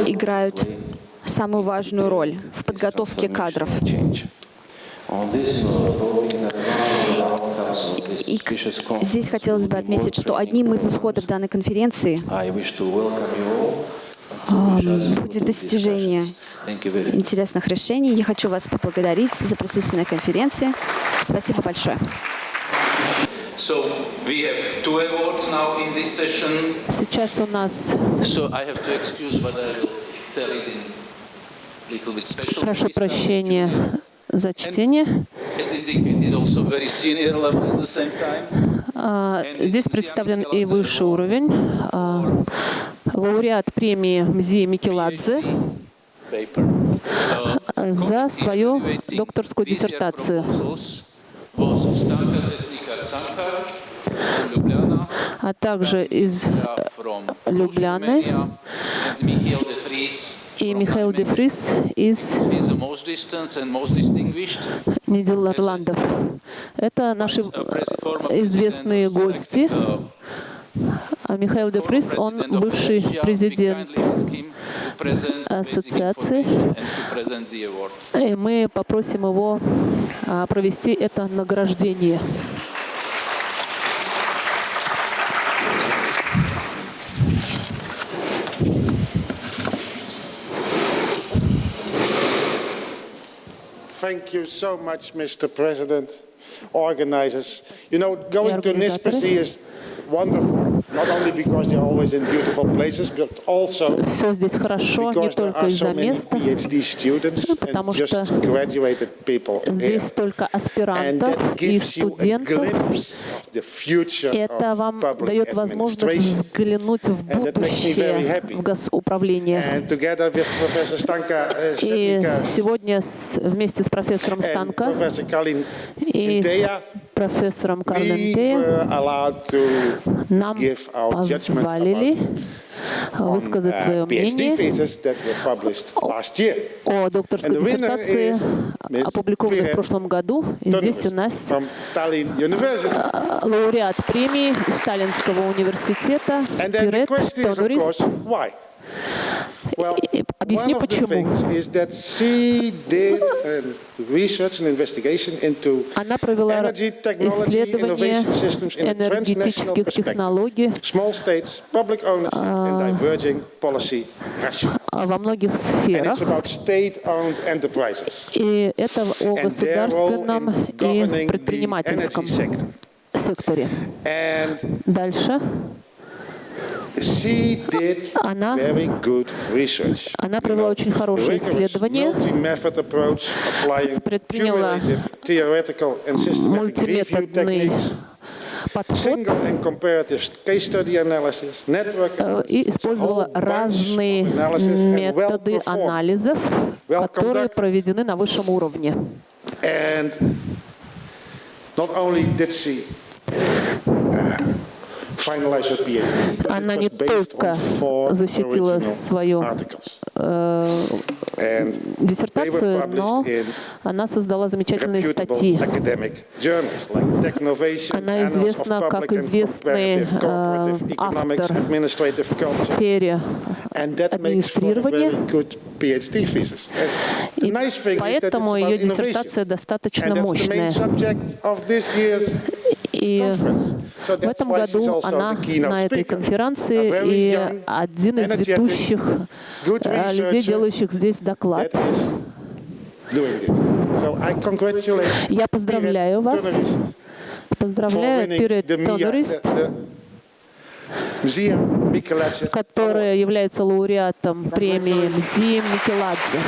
играют самую важную роль в подготовке кадров. this И здесь хотелось бы отметить, что одним из исходов данной конференции а, будет достижение интересных решений. Я хочу вас поблагодарить за присутствие на конференции. Спасибо большое. So we have two awards now in this session. Сейчас у нас, So I have to excuse, but I will tell it in little bit special. прошу прощения за чтение. А, Здесь представлен и высший уровень. А, Лауреат премии МЗИ Микеладзе. Uh, за свою докторскую диссертацию. А также из from Любляны и Михаил де Nijmegen. Фрис из. Нидерландов. Это наши э, известные гости. А Михаил де Фрис, он бывший президент ассоциации. И мы попросим его а, провести это награждение. Thank you so much, Mr. President, organizers. You know, going to NISPC is wonderful. Все здесь хорошо, не только из-за места. PhD students Ну, потому что. Здесь столько And аспирантов и студентов. Это вам дает возможность взглянуть в будущее в госуправлении. Uh, И сегодня вместе с профессором Kalin и профессором allowed to нам позволили высказать uh, свое мнение. о докторской диссертации, Miss опубликованной в прошлом году. И здесь у нас University. лауреат премии Сталинского университета Пирет question Объясню почему. um, Она провела исследование энергетических технологий а, во многих сферах. it's about state-owned enterprises И это о государственном и предпринимательском секторе. Дальше Она- она провела очень хорошее исследование, Предприняла мультиметодный подход single and comparative case study analysis, network э, analysis, и использовала разные методы анализов, которые проведены на высшем уровне. Она не только защитила свою э, диссертацию, но она создала замечательные статьи. Она известна как известный э, автор в сфере администрирования. И поэтому ее диссертация достаточно мощная. И в этом году она на этой конференции и один из ведущих э, людей, делающих здесь доклад. Я поздравляю вас, поздравляю Пирет Тонорист, которая является лауреатом премии Мзим Микеладзе.